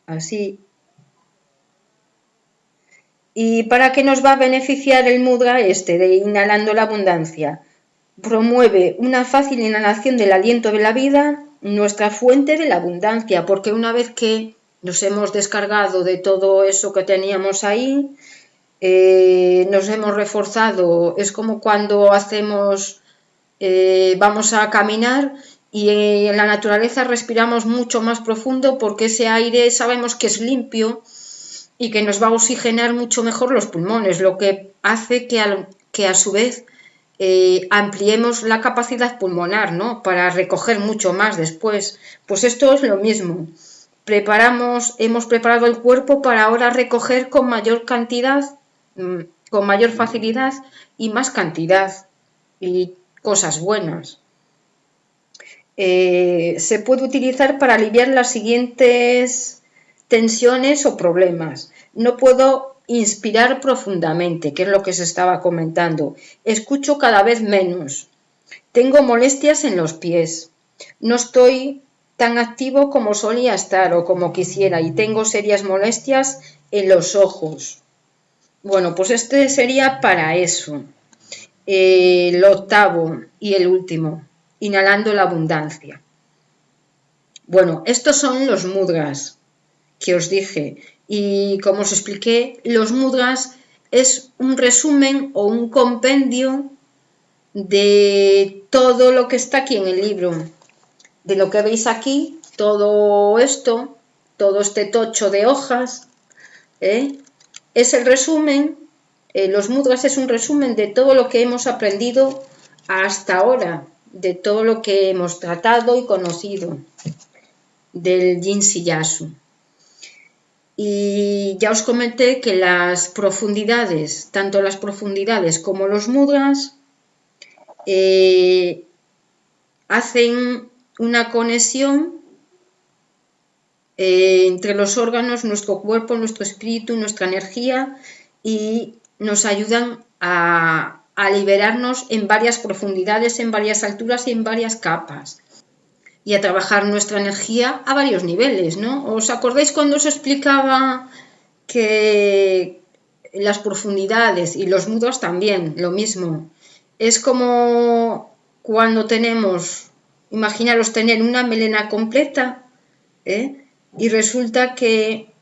así. ¿Y para qué nos va a beneficiar el mudra este de inhalando la abundancia? Promueve una fácil inhalación del aliento de la vida, nuestra fuente de la abundancia, porque una vez que nos hemos descargado de todo eso que teníamos ahí, eh, nos hemos reforzado, es como cuando hacemos, eh, vamos a caminar y en la naturaleza respiramos mucho más profundo porque ese aire sabemos que es limpio y que nos va a oxigenar mucho mejor los pulmones, lo que hace que a, su vez eh, ampliemos la capacidad pulmonar, ¿no? Para recoger mucho más después. Pues esto es lo mismo. Preparamos, hemos preparado el cuerpo para ahora recoger con mayor cantidad Mm, con mayor facilidad y más cantidad y cosas buenas. Eh, se puede utilizar para aliviar las siguientes tensiones o problemas. No puedo inspirar profundamente, que es lo que se estaba comentando. Escucho cada vez menos. Tengo molestias en los pies. No estoy tan activo como solía estar o como quisiera y tengo serias molestias en los ojos. Bueno, pues este sería para eso. el octavo y el último, inhalando la abundancia. Bueno, estos son los mudras que os dije. Y como os expliqué, los mudras es un resumen o un compendio de todo lo que está aquí en el libro, de lo que veis aquí, todo esto, todo este tocho de hojas, ¿eh? es el resumen, eh, los mudras es un resumen de todo lo que hemos aprendido hasta ahora, de todo lo que hemos tratado y conocido del Yin Yasu. Y ya os comenté que las profundidades, tanto las profundidades como los mudras, eh, hacen una conexión eh, entre los órganos, nuestro cuerpo, nuestro espíritu, nuestra energía y nos ayudan a, liberarnos en varias profundidades, en varias alturas y en varias capas y a trabajar nuestra energía a varios niveles, ¿no? ¿Os acordáis cuando os explicaba que las profundidades y los mudos también, lo mismo? Es como cuando tenemos, imaginaros tener una melena completa, ¿eh? y resulta que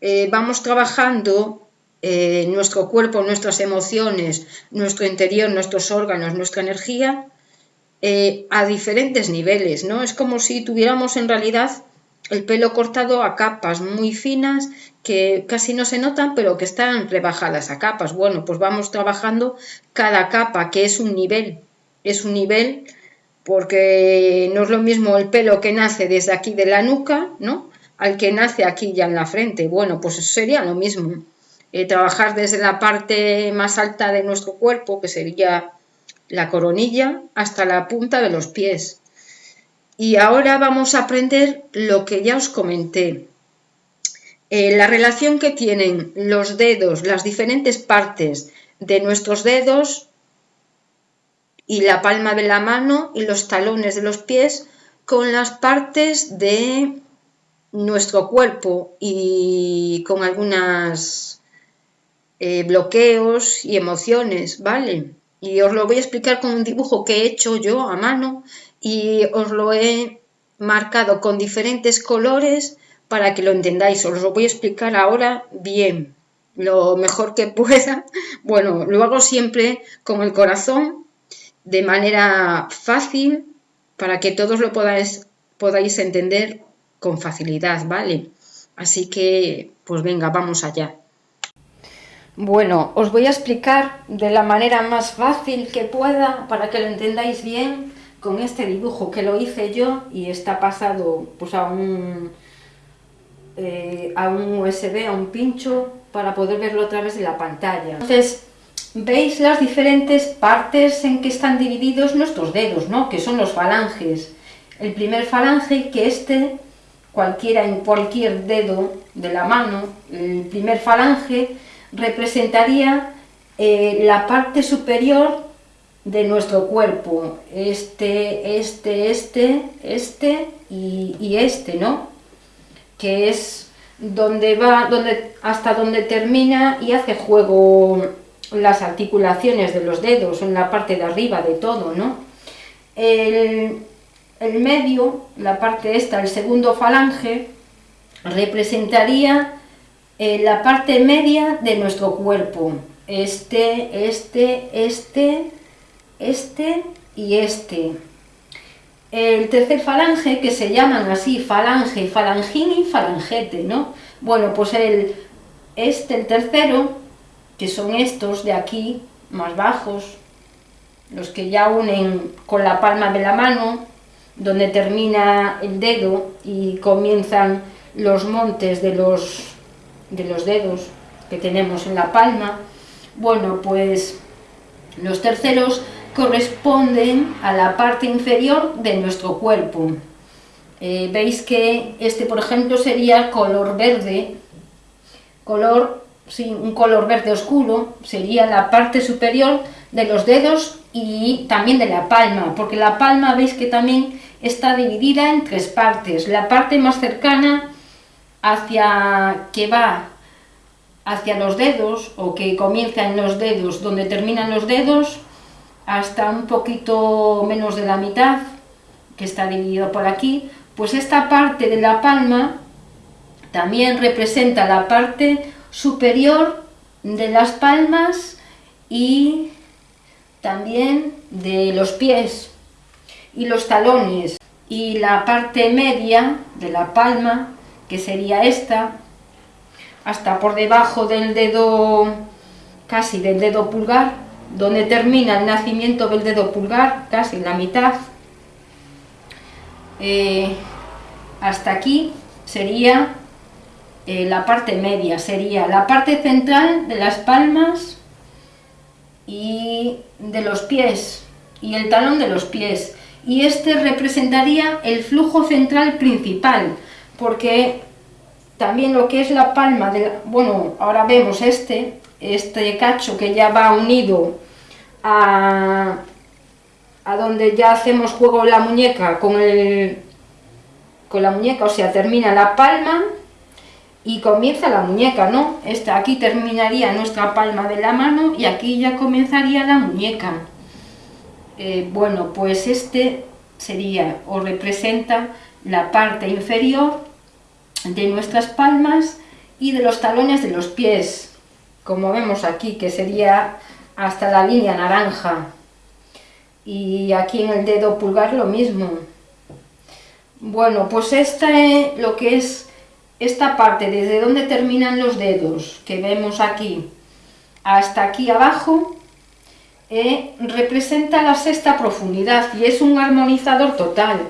eh, vamos trabajando eh, nuestro cuerpo, nuestras emociones, nuestro interior, nuestros órganos, nuestra energía eh, a diferentes niveles, ¿no? Es como si tuviéramos en realidad el pelo cortado a capas muy finas que casi no se notan, pero que están rebajadas a capas. Bueno, pues vamos trabajando cada capa, que es un nivel, es un nivel porque no es lo mismo el pelo que nace desde aquí de la nuca, ¿no? Al que nace aquí ya en la frente. Bueno, pues sería lo mismo. Eh, trabajar desde la parte más alta de nuestro cuerpo, que sería la coronilla, hasta la punta de los pies. Y ahora vamos a aprender lo que ya os comenté. Eh, la relación que tienen los dedos, las diferentes partes de nuestros dedos y la palma de la mano y los talones de los pies con las partes de nuestro cuerpo y con algunos eh, bloqueos y emociones, ¿vale? Y os lo voy a explicar con un dibujo que he hecho yo a mano y os lo he marcado con diferentes colores para que lo entendáis. Os lo voy a explicar ahora bien, lo mejor que pueda. Bueno, lo hago siempre con el corazón, de manera fácil, para que todos lo podáis, podáis entender con facilidad, ¿vale? Así que, pues venga, vamos allá. Bueno, os voy a explicar de la manera más fácil que pueda para que lo entendáis bien con este dibujo que lo hice yo y está pasado pues a un, eh, a un USB, a un pincho para poder verlo a través de la pantalla. Entonces, veis las diferentes partes en que están divididos nuestros dedos, ¿no? que son los falanges. El primer falange, que este, cualquiera en cualquier dedo de la mano, el primer falange representaría eh, la parte superior de nuestro cuerpo, este, este, este, este y, este, ¿no? Que es donde va, donde, hasta donde termina y hace juego las articulaciones de los dedos, en la parte de arriba de todo, ¿no? El, el medio, la parte esta, el segundo falange, representaría eh, la parte media de nuestro cuerpo. Este, este, este, este y este. El tercer falange, que se llaman así falange, falangín y falangete, ¿no? Bueno, pues el, este, el tercero, que son estos de aquí, más bajos, los que ya unen con la palma de la mano, donde termina el dedo y comienzan los montes de los de los dedos que tenemos en la palma. Bueno, pues los terceros corresponden a la parte inferior de nuestro cuerpo. Eh, veis que este, por ejemplo, sería color verde, color, sí, un color verde oscuro, sería la parte superior de los dedos y también de la palma, porque la palma veis que también está dividida en tres partes. La parte más cercana hacia que va hacia los dedos o que comienza en los dedos. Donde terminan los dedos hasta un poquito menos de la mitad que está dividido por aquí pues esta parte de la palma también representa la parte superior de las palmas y también de los pies y los talones. Y la parte media de la palma, que sería esta, hasta por debajo del dedo, casi del dedo pulgar, donde termina el nacimiento del dedo pulgar, casi la mitad, eh, hasta aquí sería eh, la parte media, sería la parte central de las palmas y de los pies, y el talón de los pies. Y este representaría el flujo central principal, porque también lo que es la palma, de bueno, ahora vemos este, este cacho que ya va unido a, a donde ya hacemos juego la muñeca con, el, con la muñeca, o sea, termina la palma y comienza la muñeca, ¿no? Esta, aquí terminaría nuestra palma de la mano y aquí ya comenzaría la muñeca. Eh, bueno, pues este sería o representa la parte inferior de nuestras palmas y de los talones de los pies, como vemos aquí, que sería hasta la línea naranja. Y aquí en el dedo pulgar lo mismo. Bueno, pues esta es lo que es esta parte, desde donde terminan los dedos, que vemos aquí, hasta aquí abajo, eh, representa la sexta profundidad y es un armonizador total.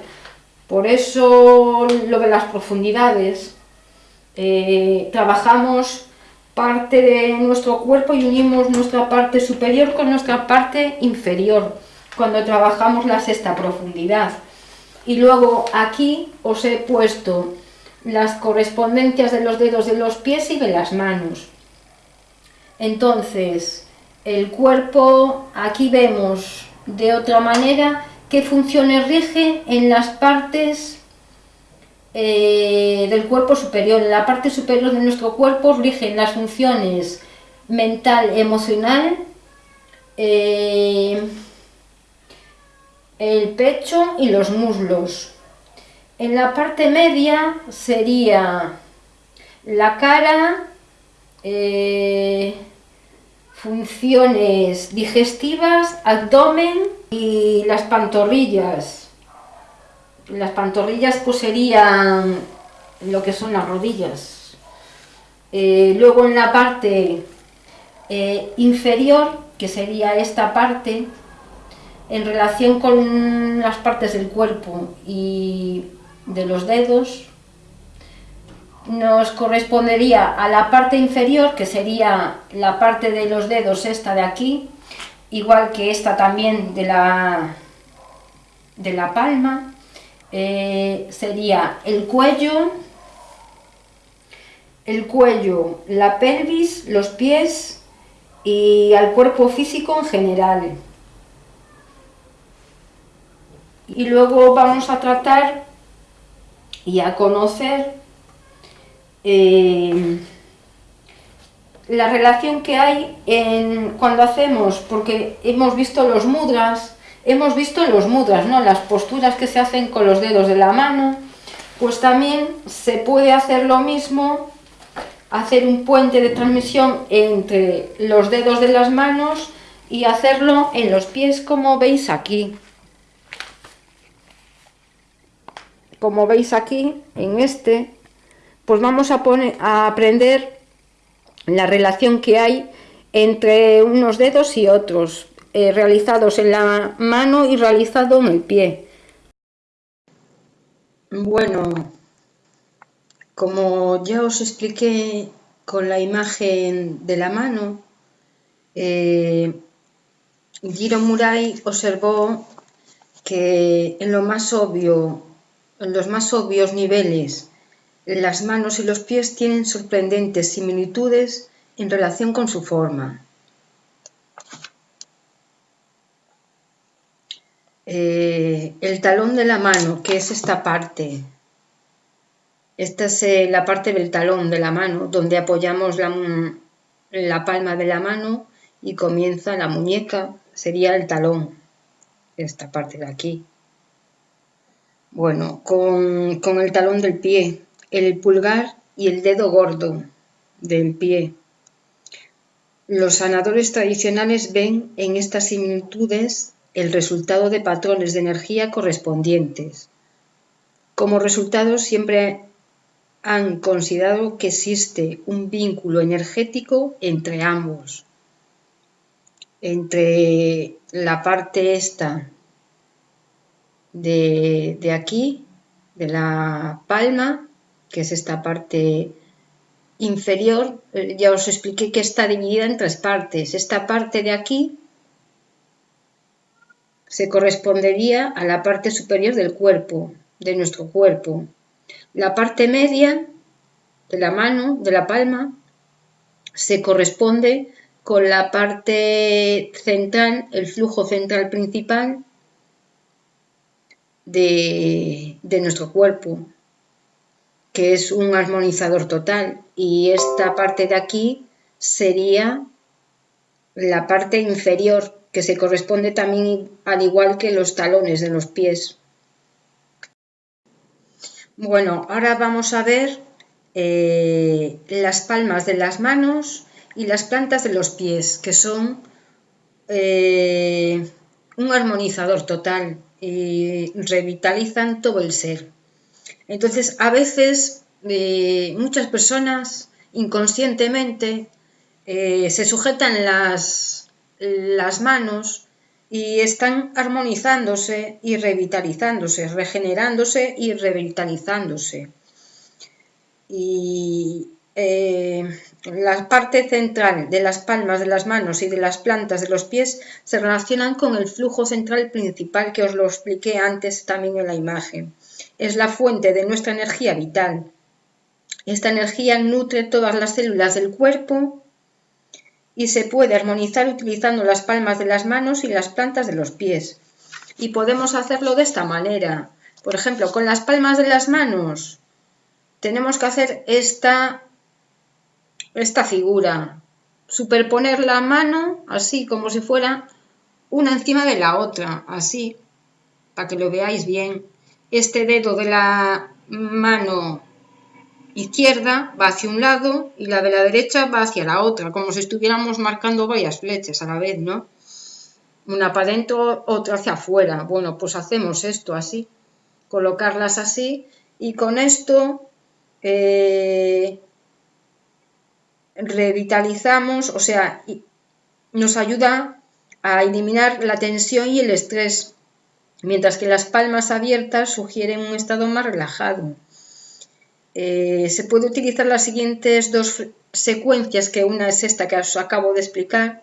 Por eso lo de las profundidades, eh, trabajamos parte de nuestro cuerpo y unimos nuestra parte superior con nuestra parte inferior cuando trabajamos la sexta profundidad. Y luego aquí os he puesto las correspondencias de los dedos de los pies y de las manos. Entonces, el cuerpo, aquí vemos de otra manera qué funciones rige en las partes eh, del cuerpo superior. En la parte superior de nuestro cuerpo rigen las funciones mental, emocional, eh, el pecho y los muslos. En la parte media sería la cara, eh, funciones digestivas, abdomen y las pantorrillas. Las pantorrillas pues serían lo que son las rodillas. Eh, luego en la parte eh, inferior, que sería esta parte, en relación con las partes del cuerpo y de los dedos nos correspondería a la parte inferior, que sería la parte de los dedos esta de aquí, igual que esta también de la, de la palma, eh, sería el cuello, el cuello, la pelvis, los pies y al cuerpo físico en general. Y luego vamos a tratar y a conocer eh, la relación que hay en, cuando hacemos, porque hemos visto los mudras, hemos visto los mudras, ¿no? las posturas que se hacen con los dedos de la mano, pues también se puede hacer lo mismo, hacer un puente de transmisión entre los dedos de las manos y hacerlo en los pies como veis aquí. como veis aquí, en este, pues vamos a, poner, a aprender la relación que hay entre unos dedos y otros, eh, realizados en la mano y realizado en el pie. Bueno, como ya os expliqué con la imagen de la mano, eh, Giro Murai observó que en lo más obvio en los más obvios niveles, las manos y los pies tienen sorprendentes similitudes en relación con su forma. Eh, el talón de la mano, que es esta parte, esta es eh, la parte del talón de la mano, donde apoyamos la, la palma de la mano y comienza la muñeca, sería el talón, esta parte de aquí. Bueno, con, el talón del pie, el pulgar y el dedo gordo del pie. Los sanadores tradicionales ven en estas similitudes el resultado de patrones de energía correspondientes. Como resultado siempre han considerado que existe un vínculo energético entre ambos, entre la parte esta de, de aquí, de la palma, que es esta parte inferior, eh, ya os expliqué que está dividida en tres partes. Esta parte de aquí se correspondería a la parte superior del cuerpo, de nuestro cuerpo. La parte media de la mano, de la palma, se corresponde con la parte central, el flujo central principal de, de nuestro cuerpo, que es un armonizador total. Y esta parte de aquí sería la parte inferior, que se corresponde también al igual que los talones de los pies. Bueno, ahora vamos a ver eh, las palmas de las manos y las plantas de los pies, que son eh, un armonizador total y revitalizan todo el ser. Entonces, a veces eh, muchas personas inconscientemente se sujetan las, las manos y están armonizándose y revitalizándose, regenerándose y revitalizándose. Y eh, la parte central de las palmas de las manos y de las plantas de los pies se relacionan con el flujo central principal que os lo expliqué antes también en la imagen. Es la fuente de nuestra energía vital. Esta energía nutre todas las células del cuerpo y se puede armonizar utilizando las palmas de las manos y las plantas de los pies. Y podemos hacerlo de esta manera. Por ejemplo, con las palmas de las manos tenemos que hacer esta, esta figura. Superponer la mano así como si fuera una encima de la otra, así, para que lo veáis bien. Este dedo de la mano izquierda va hacia un lado y la de la derecha va hacia la otra, como si estuviéramos marcando varias flechas a la vez, ¿no? Una para adentro, otra hacia afuera. Bueno, pues hacemos esto así, colocarlas así y con esto eh, revitalizamos, o sea, nos ayuda a eliminar la tensión y el estrés, mientras que las palmas abiertas sugieren un estado más relajado. Eh, se puede utilizar las siguientes dos secuencias, que una es esta que os acabo de explicar,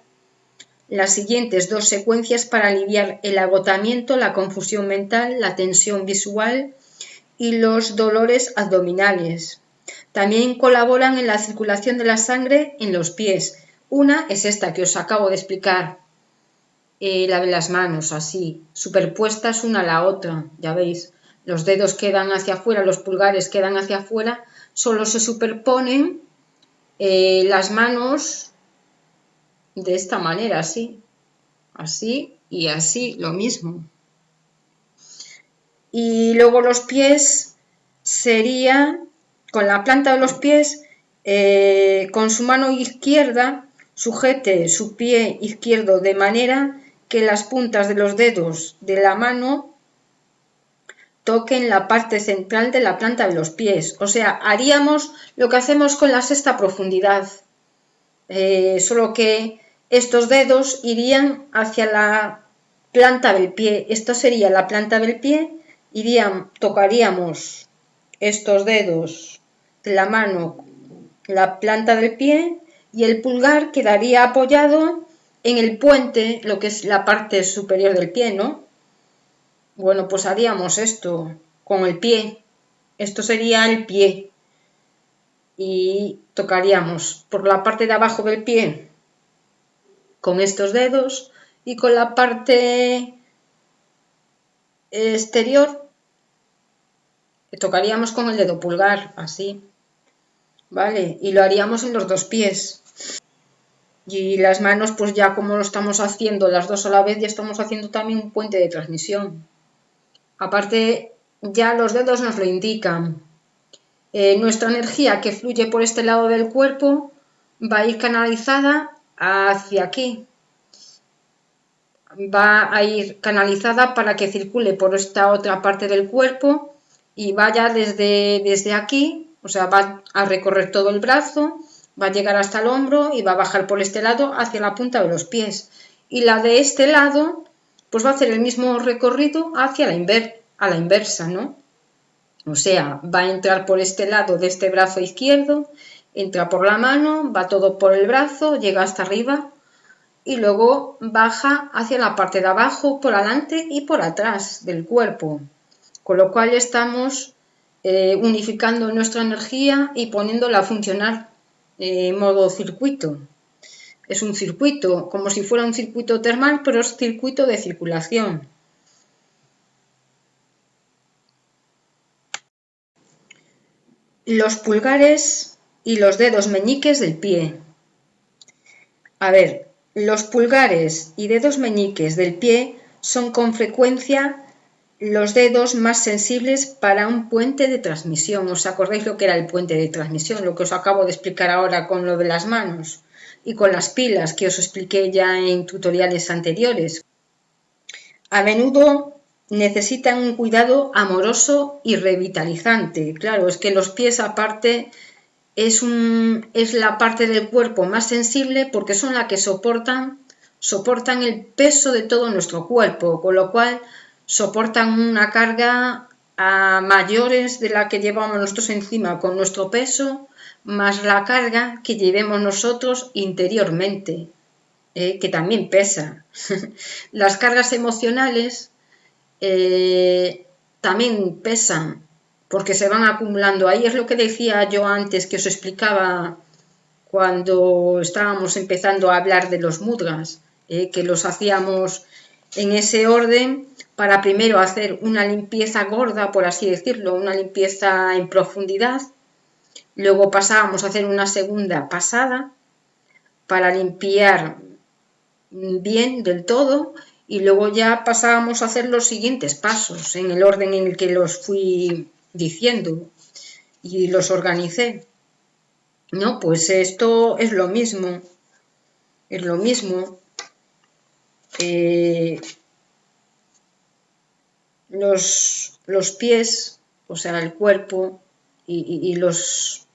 las siguientes dos secuencias para aliviar el agotamiento, la confusión mental, la tensión visual y los dolores abdominales. También colaboran en la circulación de la sangre en los pies. Una es esta que os acabo de explicar, eh, la de las manos, así, superpuestas una a la otra, ya veis los dedos quedan hacia afuera, los pulgares quedan hacia afuera, solo se superponen eh, las manos de esta manera, así, así y así, lo mismo. Y luego los pies sería, con la planta de los pies, eh, con su mano izquierda, sujete su pie izquierdo de manera que las puntas de los dedos de la mano toquen la parte central de la planta de los pies. O sea, haríamos lo que hacemos con la sexta profundidad, eh, solo que estos dedos irían hacia la planta del pie. Esto sería la planta del pie, irían, tocaríamos estos dedos de la mano, la planta del pie y el pulgar quedaría apoyado en el puente, lo que es la parte superior del pie, ¿no? Bueno, pues haríamos esto con el pie. Esto sería el pie. Y tocaríamos por la parte de abajo del pie con estos dedos y con la parte exterior tocaríamos con el dedo pulgar, así. ¿Vale? Y lo haríamos en los dos pies. Y las manos, pues ya como lo estamos haciendo las dos a la vez, ya estamos haciendo también un puente de transmisión. Aparte, ya los dedos nos lo indican. Eh, nuestra energía que fluye por este lado del cuerpo va a ir canalizada hacia aquí. Va a ir canalizada para que circule por esta otra parte del cuerpo y vaya desde, desde aquí, o sea, va a recorrer todo el brazo, va a llegar hasta el hombro y va a bajar por este lado hacia la punta de los pies. Y la de este lado, pues va a hacer el mismo recorrido hacia la, inversa, ¿no? O sea, va a entrar por este lado de este brazo izquierdo, entra por la mano, va todo por el brazo, llega hasta arriba y luego baja hacia la parte de abajo, por adelante y por atrás del cuerpo. Con lo cual estamos eh, unificando nuestra energía y poniéndola a funcionar en modo circuito. Es un circuito, como si fuera un circuito termal, pero es circuito de circulación. los pulgares y los dedos meñiques del pie. A ver, los pulgares y dedos meñiques del pie son con frecuencia los dedos más sensibles para un puente de transmisión. ¿Os acordáis lo que era el puente de transmisión? Lo que os acabo de explicar ahora con lo de las manos y con las pilas que os expliqué ya en tutoriales anteriores. A menudo necesitan un cuidado amoroso y revitalizante. Claro, es que los pies aparte es, la parte del cuerpo más sensible porque son la que soportan, soportan el peso de todo nuestro cuerpo, con lo cual soportan una carga a mayores de la que llevamos nosotros encima con nuestro peso, más la carga que llevemos nosotros interiormente, eh, que también pesa. Las cargas emocionales eh, también pesan porque se van acumulando. Ahí es lo que decía yo antes, que os explicaba cuando estábamos empezando a hablar de los mudras, eh, que los hacíamos en ese orden para primero hacer una limpieza gorda, por así decirlo, una limpieza en profundidad, luego pasábamos a hacer una segunda pasada para limpiar bien del todo y luego ya pasábamos a hacer los siguientes pasos en el orden en el que los fui diciendo y los organicé. No, pues esto es lo mismo, es lo mismo. Eh, los, los, pies, o sea, el cuerpo y, los,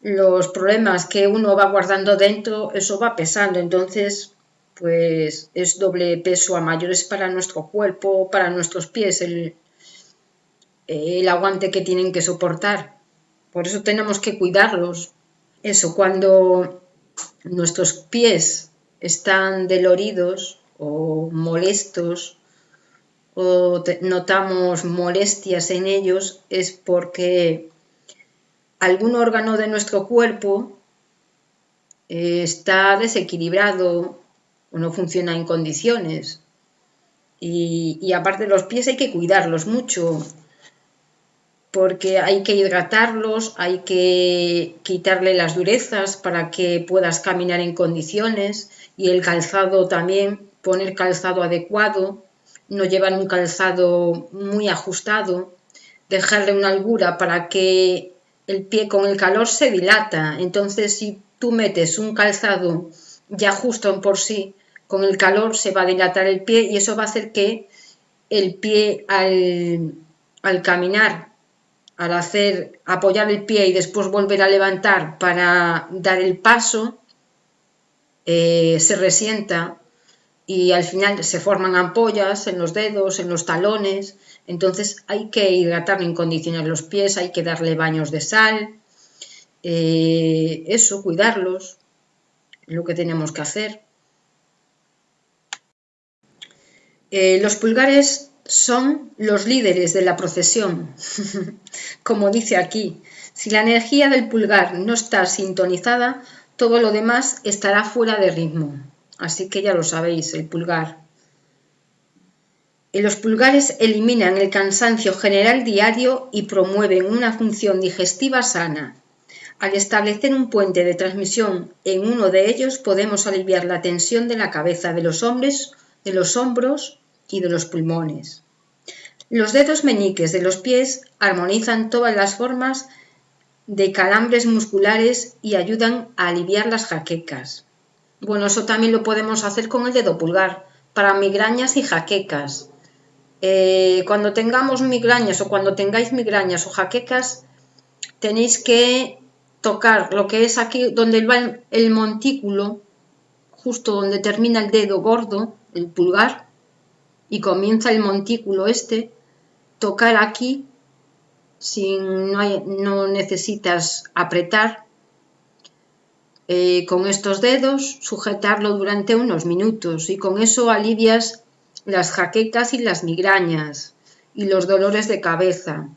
los problemas que uno va guardando dentro, eso va pesando. Entonces, pues es doble peso a mayores para nuestro cuerpo, para nuestros pies, el, el aguante que tienen que soportar. Por eso tenemos que cuidarlos. Eso, cuando nuestros pies están doloridos o molestos o notamos molestias en ellos, es porque algún órgano de nuestro cuerpo eh, está desequilibrado o no funciona en condiciones. Y, aparte los pies hay que cuidarlos mucho, porque hay que hidratarlos, hay que quitarle las durezas para que puedas caminar en condiciones y el calzado también, poner calzado adecuado, no llevar un calzado muy ajustado, dejarle una holgura para que el pie con el calor se dilata. Entonces, si tú metes un calzado ya justo por sí, con el calor se va a dilatar el pie y eso va a hacer que el pie al, caminar, al hacer apoyar el pie y después volver a levantar para dar el paso, eh, se resienta y al final se forman ampollas en los dedos, en los talones. Entonces hay que hidratar en condiciones los pies, hay que darle baños de sal, eh, eso, cuidarlos, lo que tenemos que hacer. Eh, los pulgares son los líderes de la procesión, como dice aquí. Si la energía del pulgar no está sintonizada, todo lo demás estará fuera de ritmo. Así que ya lo sabéis, el pulgar. los pulgares eliminan el cansancio general diario y promueven una función digestiva sana. Al establecer un puente de transmisión en uno de ellos podemos aliviar la tensión de la cabeza de los hombres, de los hombros y de los pulmones. Los dedos meñiques de los pies armonizan todas las formas de calambres musculares y ayudan a aliviar las jaquecas. Bueno, eso también lo podemos hacer con el dedo pulgar, para migrañas y jaquecas. Eh, cuando tengamos migrañas o cuando tengáis migrañas o jaquecas, tenéis que tocar lo que es aquí donde va el montículo, justo donde termina el dedo gordo, el pulgar, y comienza el montículo este, tocar aquí, sin, no, necesitas apretar, eh, con estos dedos, sujetarlo durante unos minutos y con eso alivias las jaquecas y las migrañas y los dolores de cabeza.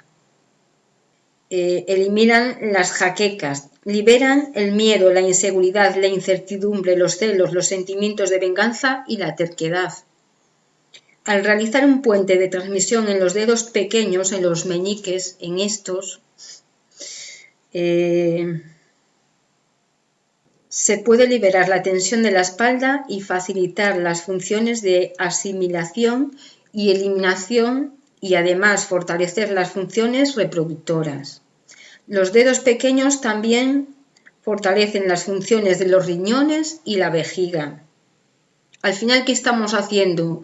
Eh, eliminan las jaquecas, liberan el miedo, la inseguridad, la incertidumbre, los celos, los sentimientos de venganza y la terquedad. Al realizar un puente de transmisión en los dedos pequeños, en los meñiques, en estos, eh, se puede liberar la tensión de la espalda y facilitar las funciones de asimilación y eliminación y además fortalecer las funciones reproductoras. Los dedos pequeños también fortalecen las funciones de los riñones y la vejiga. Al final, ¿qué estamos haciendo?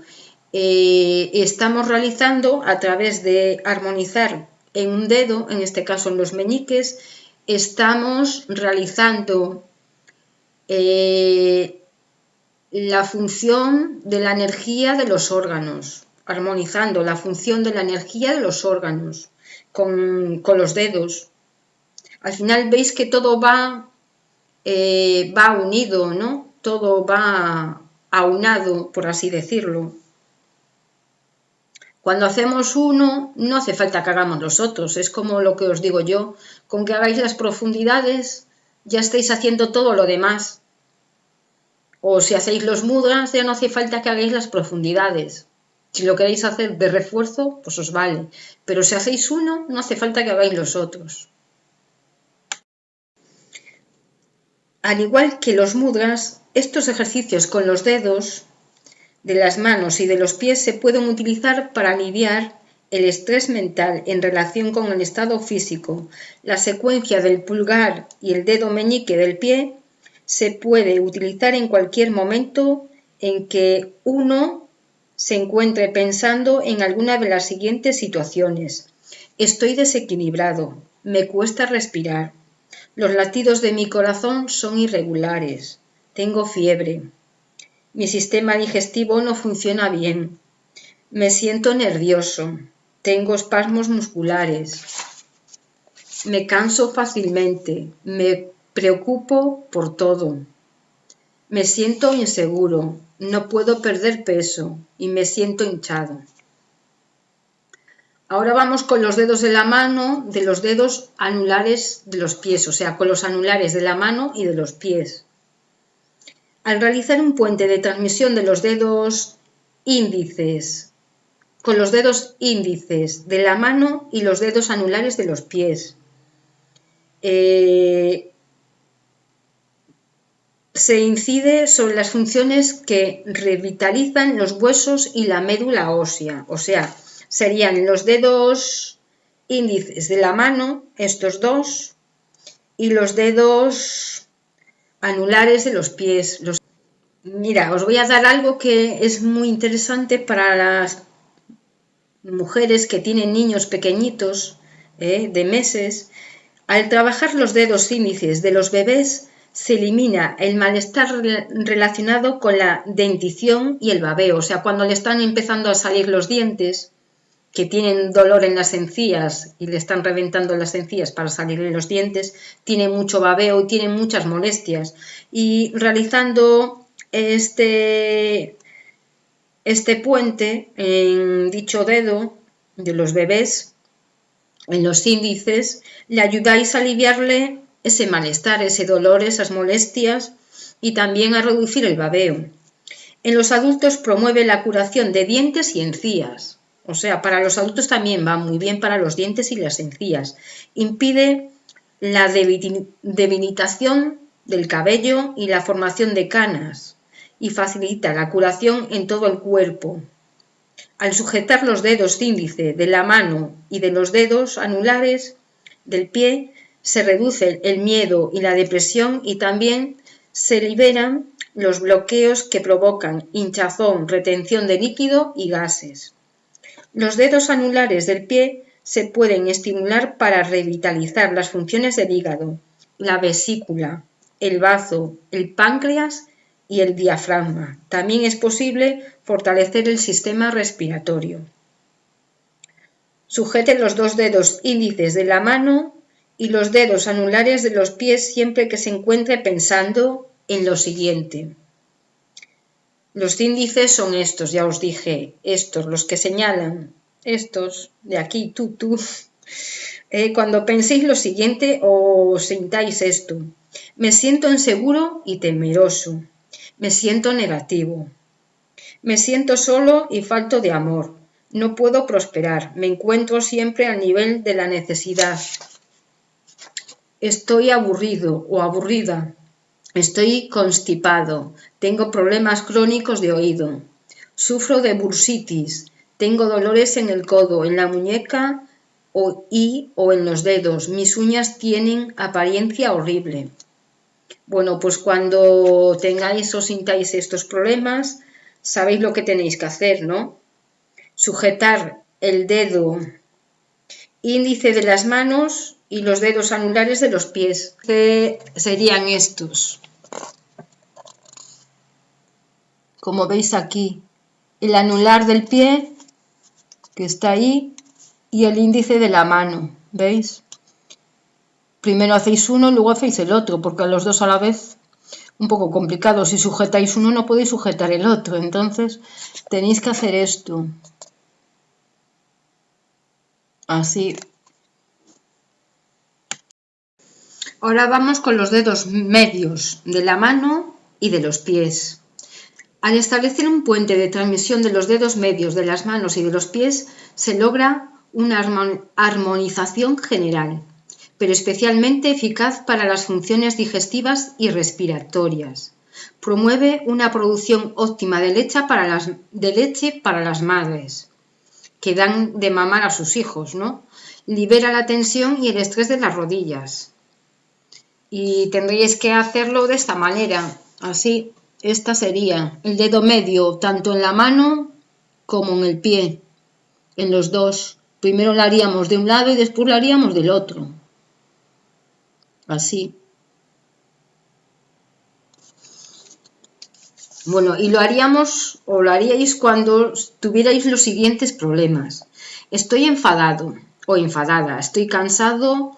Eh, estamos realizando a través de armonizar en un dedo, en este caso en los meñiques, estamos realizando eh, la función de la energía de los órganos, armonizando la función de la energía de los órganos con, los dedos. Al final veis que todo va, eh, va unido, ¿no? Todo va aunado, por así decirlo. Cuando hacemos uno, no hace falta que hagamos los otros, es como lo que os digo yo, con que hagáis las profundidades, ya estáis haciendo todo lo demás. O si hacéis los mudras, ya no hace falta que hagáis las profundidades. Si lo queréis hacer de refuerzo, pues os vale. Pero si hacéis uno, no hace falta que hagáis los otros. Al igual que los mudras, estos ejercicios con los dedos de las manos y de los pies se pueden utilizar para aliviar el estrés mental en relación con el estado físico. La secuencia del pulgar y el dedo meñique del pie se puede utilizar en cualquier momento en que uno se encuentre pensando en alguna de las siguientes situaciones. Estoy desequilibrado, me cuesta respirar, los latidos de mi corazón son irregulares, tengo fiebre, mi sistema digestivo no funciona bien, me siento nervioso, tengo espasmos musculares, me canso fácilmente, me preocupo por todo. Me siento inseguro, no puedo perder peso y me siento hinchado. Ahora vamos con los dedos de la mano, de los dedos anulares de los pies, o sea, con los anulares de la mano y de los pies. Al realizar un puente de transmisión de los dedos índices, con los dedos índices de la mano y los dedos anulares de los pies, eh, se incide sobre las funciones que revitalizan los huesos y la médula ósea, o sea, serían los dedos índices de la mano, estos dos, y los dedos anulares de los pies. Mira, os voy a dar algo que es muy interesante para las mujeres que tienen niños pequeñitos ¿eh? de meses. Al trabajar los dedos índices de los bebés, se elimina el malestar relacionado con la dentición y el babeo. O sea, cuando le están empezando a salir los dientes, que tienen dolor en las encías y le están reventando las encías para salirle los dientes, tiene mucho babeo y tiene muchas molestias. Y realizando este, este puente en dicho dedo de los bebés, en los índices, le ayudáis a aliviarle ese malestar, ese dolor, esas molestias y también a reducir el babeo. En los adultos promueve la curación de dientes y encías. O sea, para los adultos también va muy bien para los dientes y las encías. Impide la debilitación del cabello y la formación de canas y facilita la curación en todo el cuerpo. Al sujetar los dedos índice de la mano y de los dedos anulares del pie, se reduce el miedo y la depresión y también se liberan los bloqueos que provocan hinchazón, retención de líquido y gases. Los dedos anulares del pie se pueden estimular para revitalizar las funciones del hígado, la vesícula, el bazo, el páncreas y el diafragma. También es posible fortalecer el sistema respiratorio. Sujete los dos dedos índices de la mano y los dedos anulares de los pies siempre que se encuentre pensando en lo siguiente. Los índices son estos, ya os dije, estos, los que señalan, estos de aquí, tú, tú. Eh, cuando penséis lo siguiente o sintáis esto, me siento inseguro y temeroso. Me siento negativo. Me siento solo y falto de amor. No puedo prosperar. Me encuentro siempre al nivel de la necesidad. Estoy aburrido o aburrida. Estoy constipado. Tengo problemas crónicos de oído. Sufro de bursitis. Tengo dolores en el codo, en la muñeca o, y o en los dedos. Mis uñas tienen apariencia horrible. Bueno, pues cuando tengáis o sintáis estos problemas, sabéis lo que tenéis que hacer, ¿no? Sujetar el dedo índice de las manos y los dedos anulares de los pies, que serían estos. Como veis aquí, el anular del pie, que está ahí, y el índice de la mano, ¿veis? Primero hacéis uno luego hacéis el otro, porque los dos a la vez un poco complicado. Si sujetáis uno no podéis sujetar el otro, entonces tenéis que hacer esto. Así. Ahora vamos con los dedos medios de la mano y de los pies. Al establecer un puente de transmisión de los dedos medios de las manos y de los pies, se logra una armonización general pero especialmente eficaz para las funciones digestivas y respiratorias. Promueve una producción óptima de leche para las, de leche para las madres que dan de mamar a sus hijos, ¿no? Libera la tensión y el estrés de las rodillas. Y tendríais que hacerlo de esta manera, así. Esta sería el dedo medio, tanto en la mano como en el pie, en los dos. Primero lo haríamos de un lado y después lo haríamos del otro así. Bueno, y lo haríamos o lo haríais cuando tuvierais los siguientes problemas. Estoy enfadado o enfadada, estoy cansado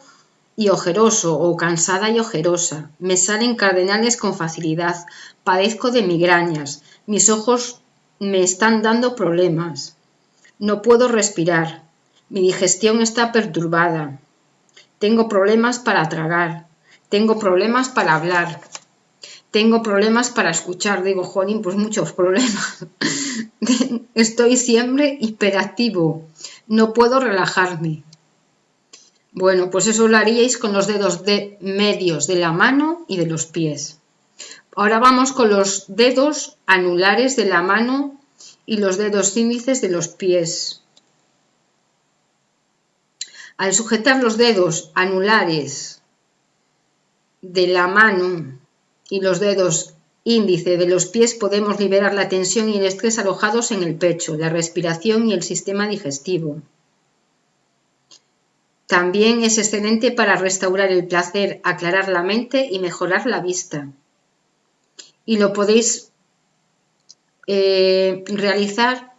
y ojeroso o cansada y ojerosa. Me salen cardenales con facilidad, padezco de migrañas, mis ojos me están dando problemas. No puedo respirar, mi digestión está perturbada, tengo problemas para tragar, tengo problemas para hablar, tengo problemas para escuchar. Digo, Jolín, pues muchos problemas. Estoy siempre hiperactivo, no puedo relajarme. Bueno, pues eso lo haríais con los dedos de medios de la mano y de los pies. Ahora vamos con los dedos anulares de la mano y los dedos índices de los pies. Al sujetar los dedos anulares de la mano y los dedos índice de los pies podemos liberar la tensión y el estrés alojados en el pecho, la respiración y el sistema digestivo. También es excelente para restaurar el placer, aclarar la mente y mejorar la vista. Y lo podéis eh, realizar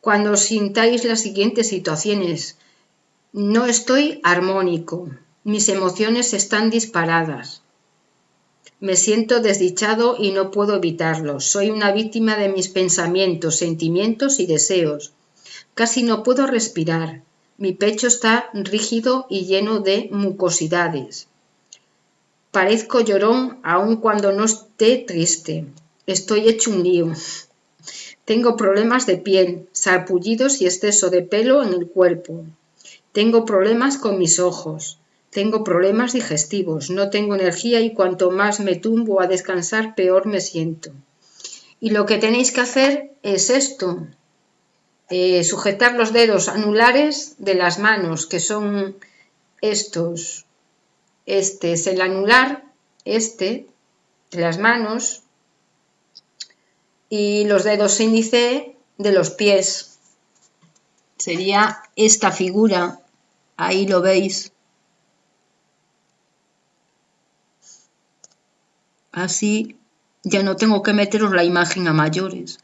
cuando sintáis las siguientes situaciones. No estoy armónico, mis emociones están disparadas. Me siento desdichado y no puedo evitarlo. Soy una víctima de mis pensamientos, sentimientos y deseos. Casi no puedo respirar. Mi pecho está rígido y lleno de mucosidades. Parezco llorón aun cuando no esté triste. Estoy hecho un lío. Tengo problemas de piel, sarpullidos y exceso de pelo en el cuerpo. Tengo problemas con mis ojos, tengo problemas digestivos, no tengo energía y cuanto más me tumbo a descansar, peor me siento. Y lo que tenéis que hacer es esto, eh, sujetar los dedos anulares de las manos, que son estos. Este es el anular, este, de las manos, y los dedos índice de los pies. Sería esta figura, ahí lo veis. Así ya no tengo que meteros la imagen a mayores.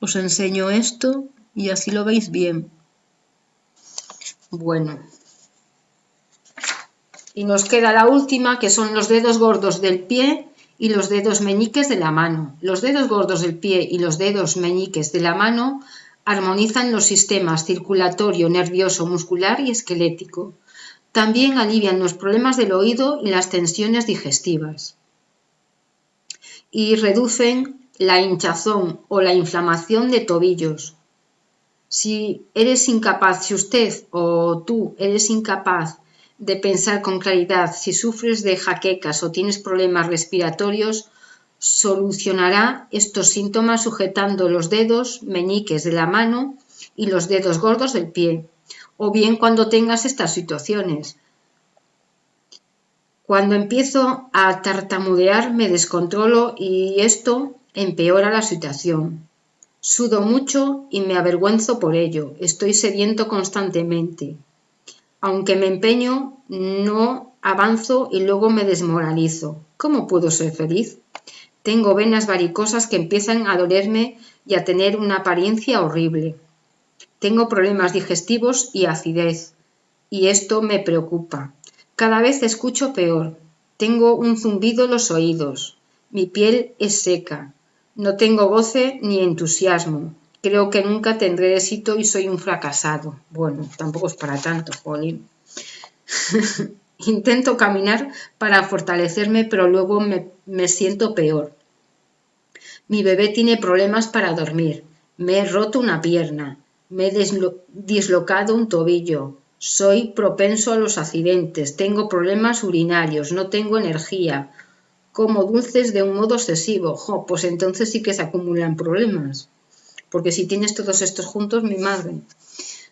Os enseño esto y así lo veis bien. Bueno. Y nos queda la última, que son los dedos gordos del pie y los dedos meñiques de la mano. Los dedos gordos del pie y los dedos meñiques de la mano armonizan los sistemas circulatorio, nervioso, muscular y esquelético. También alivian los problemas del oído y las tensiones digestivas. Y reducen la hinchazón o la inflamación de tobillos. Si eres incapaz, si usted o tú eres incapaz de pensar con claridad. Si sufres de jaquecas o tienes problemas respiratorios, solucionará estos síntomas sujetando los dedos meñiques de la mano y los dedos gordos del pie, o bien cuando tengas estas situaciones. Cuando empiezo a tartamudear me descontrolo y esto empeora la situación. Sudo mucho y me avergüenzo por ello. Estoy sediento constantemente. Aunque me empeño, no avanzo y luego me desmoralizo. ¿Cómo puedo ser feliz? Tengo venas varicosas que empiezan a dolerme y a tener una apariencia horrible. Tengo problemas digestivos y acidez, y esto me preocupa. Cada vez escucho peor. Tengo un zumbido en los oídos. Mi piel es seca. No tengo goce ni entusiasmo. Creo que nunca tendré éxito y soy un fracasado. Bueno, tampoco es para tanto, Jolín. Intento caminar para fortalecerme, pero luego me, me siento peor. Mi bebé tiene problemas para dormir. Me he roto una pierna. Me he dislocado un tobillo. Soy propenso a los accidentes. Tengo problemas urinarios. No tengo energía. Como dulces de un modo excesivo. Jo, pues entonces sí que se acumulan problemas porque si tienes todos estos juntos, mi madre.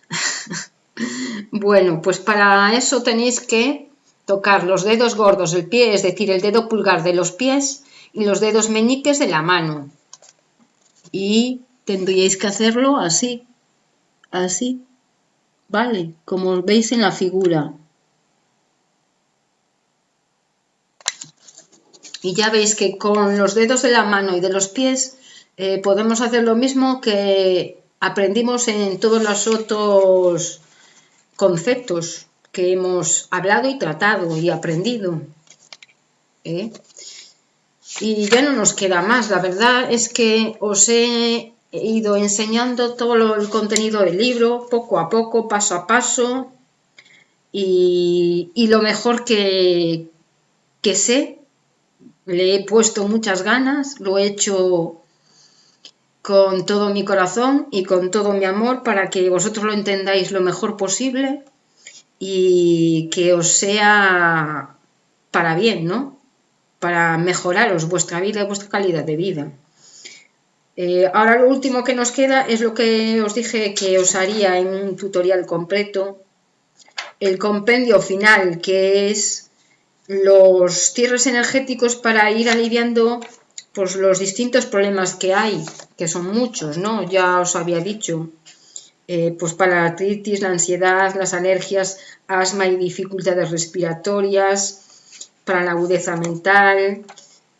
bueno, pues para eso tenéis que tocar los dedos gordos del pie, es decir, el dedo pulgar de los pies y los dedos meñiques de la mano. Y tendríais que hacerlo así, así, ¿vale? Como veis en la figura. Y ya veis que con los dedos de la mano y de los pies eh, podemos hacer lo mismo que aprendimos en todos los otros conceptos que hemos hablado y tratado y aprendido. ¿eh? Y ya no nos queda más. La verdad es que os he ido enseñando todo el contenido del libro, poco a poco, paso a paso. Y, y lo mejor que, que sé, le he puesto muchas ganas, lo he hecho con todo mi corazón y con todo mi amor para que vosotros lo entendáis lo mejor posible y que os sea para bien, ¿no? Para mejoraros vuestra vida y vuestra calidad de vida. Eh, ahora lo último que nos queda es lo que os dije que os haría en un tutorial completo, el compendio final, que es los cierres energéticos para ir aliviando pues los distintos problemas que hay, que son muchos, ¿no? Ya os había dicho, eh, pues para la artritis, la ansiedad, las alergias, asma y dificultades respiratorias, para la agudeza mental,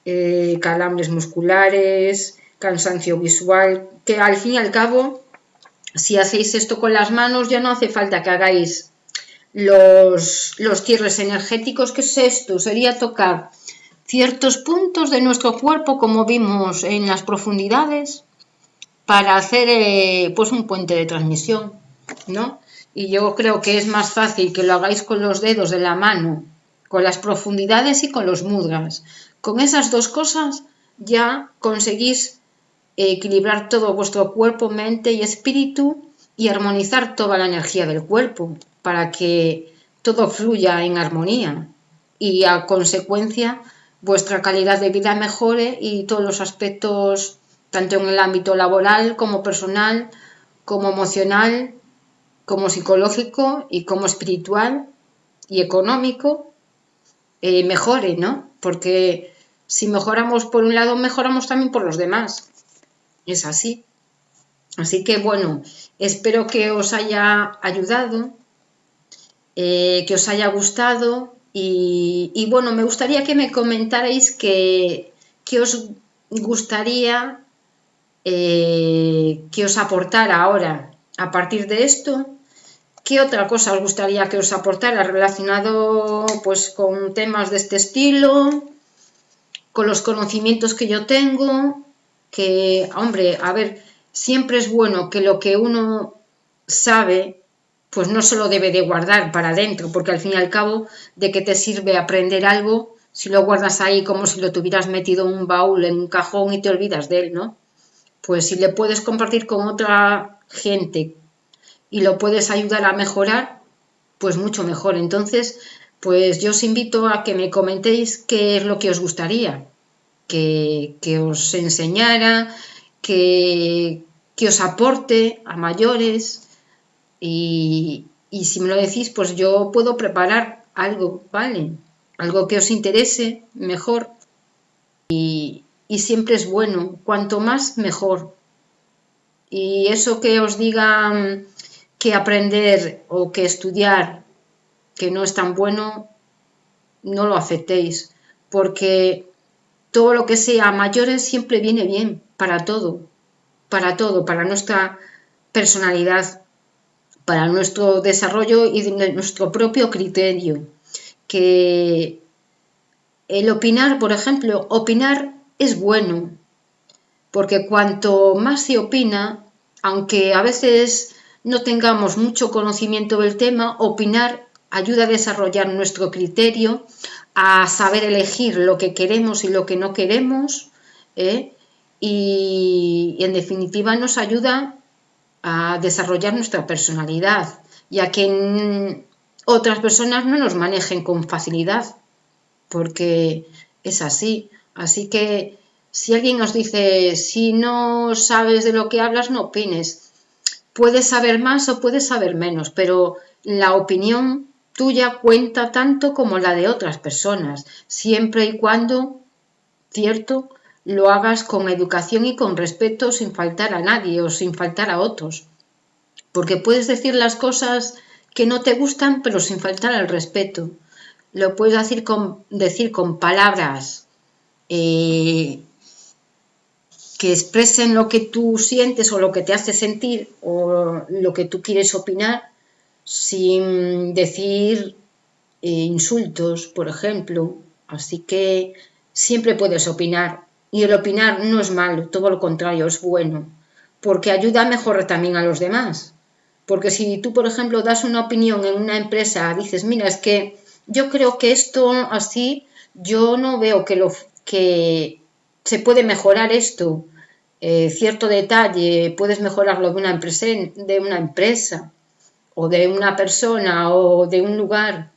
eh, calambres musculares, cansancio visual, que al fin y al cabo, si hacéis esto con las manos, ya no hace falta que hagáis los, los cierres energéticos, que es esto? Sería tocar ciertos puntos de nuestro cuerpo, como vimos en las profundidades, para hacer eh, pues un puente de transmisión, ¿no? Y yo creo que es más fácil que lo hagáis con los dedos de la mano, con las profundidades y con los mudras. Con esas dos cosas ya conseguís equilibrar todo vuestro cuerpo, mente y espíritu y armonizar toda la energía del cuerpo para que todo fluya en armonía y a consecuencia vuestra calidad de vida mejore y todos los aspectos, tanto en el ámbito laboral como personal, como emocional, como psicológico y como espiritual y económico, eh, mejore, ¿no? Porque si mejoramos por un lado, mejoramos también por los demás. es así. Así que bueno, espero que os haya ayudado, eh, que os haya gustado y, bueno, me gustaría que me comentarais que, os gustaría eh, que os aportara ahora a partir de esto. ¿Qué otra cosa os gustaría que os aportara relacionado pues con temas de este estilo? Con los conocimientos que yo tengo, que, hombre, a ver, siempre es bueno que lo que uno sabe, pues no se lo debe de guardar para adentro, porque al fin y al cabo, ¿de qué te sirve aprender algo si lo guardas ahí como si lo tuvieras metido en un baúl, en un cajón y te olvidas de él, ¿no? Pues si le puedes compartir con otra gente y lo puedes ayudar a mejorar, pues mucho mejor. Entonces, pues yo os invito a que me comentéis qué es lo que os gustaría que, que os enseñara, que, que os aporte a mayores y, si me lo decís, pues yo puedo preparar algo, ¿vale? Algo que os interese mejor y, y siempre es bueno, cuanto más mejor. Y eso que os digan que aprender o que estudiar que no es tan bueno, no lo aceptéis, porque todo lo que sea mayores siempre viene bien para todo para todo, para nuestra personalidad, para nuestro desarrollo y nuestro propio criterio. Que el opinar, por ejemplo, opinar es bueno, porque cuanto más se opina, aunque a veces no tengamos mucho conocimiento del tema, opinar ayuda a desarrollar nuestro criterio, a saber elegir lo que queremos y lo que no queremos, ¿eh? y, en definitiva nos ayuda a desarrollar nuestra personalidad y a que otras personas no nos manejen con facilidad, porque es así. Así que si alguien nos dice, si no sabes de lo que hablas, no opines. Puedes saber más o puedes saber menos, pero la opinión tuya cuenta tanto como la de otras personas, siempre y cuando, cierto, lo hagas con educación y con respeto sin faltar a nadie o sin faltar a otros. Porque puedes decir las cosas que no te gustan pero sin faltar al respeto. Lo puedes decir con, decir con palabras eh, que expresen lo que tú sientes o lo que te hace sentir o lo que tú quieres opinar sin decir eh, insultos, por ejemplo. Así que siempre puedes opinar y el opinar no es malo, todo lo contrario, es bueno, porque ayuda a mejorar también a los demás. Porque si tú, por ejemplo, das una opinión en una empresa, dices, mira, es que yo creo que esto así, yo no veo que, lo, que se puede mejorar esto, eh, cierto detalle, puedes mejorarlo de una, empresa, de una empresa, o de una persona, o de un lugar,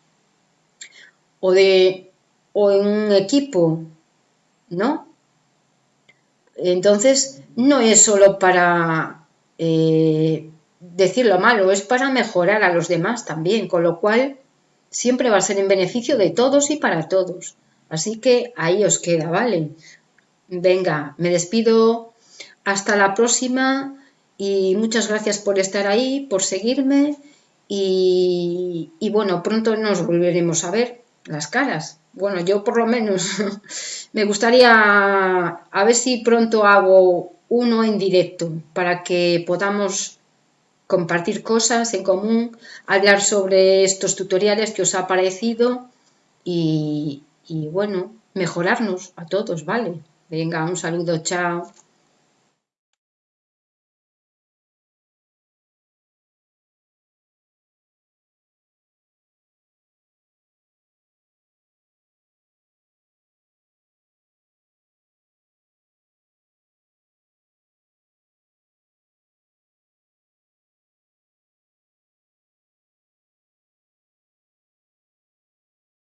o, de, o en un equipo, ¿no? Entonces, no es solo para eh, decir lo malo, es para mejorar a los demás también, con lo cual siempre va a ser en beneficio de todos y para todos. Así que ahí os queda, ¿vale? Venga, me despido, hasta la próxima y muchas gracias por estar ahí, por seguirme y, bueno, pronto nos volveremos a ver las caras. Bueno, yo por lo menos me gustaría a ver si pronto hago uno en directo para que podamos compartir cosas en común, hablar sobre estos tutoriales que os ha parecido y, y bueno, mejorarnos a todos, ¿vale? Venga, un saludo, chao.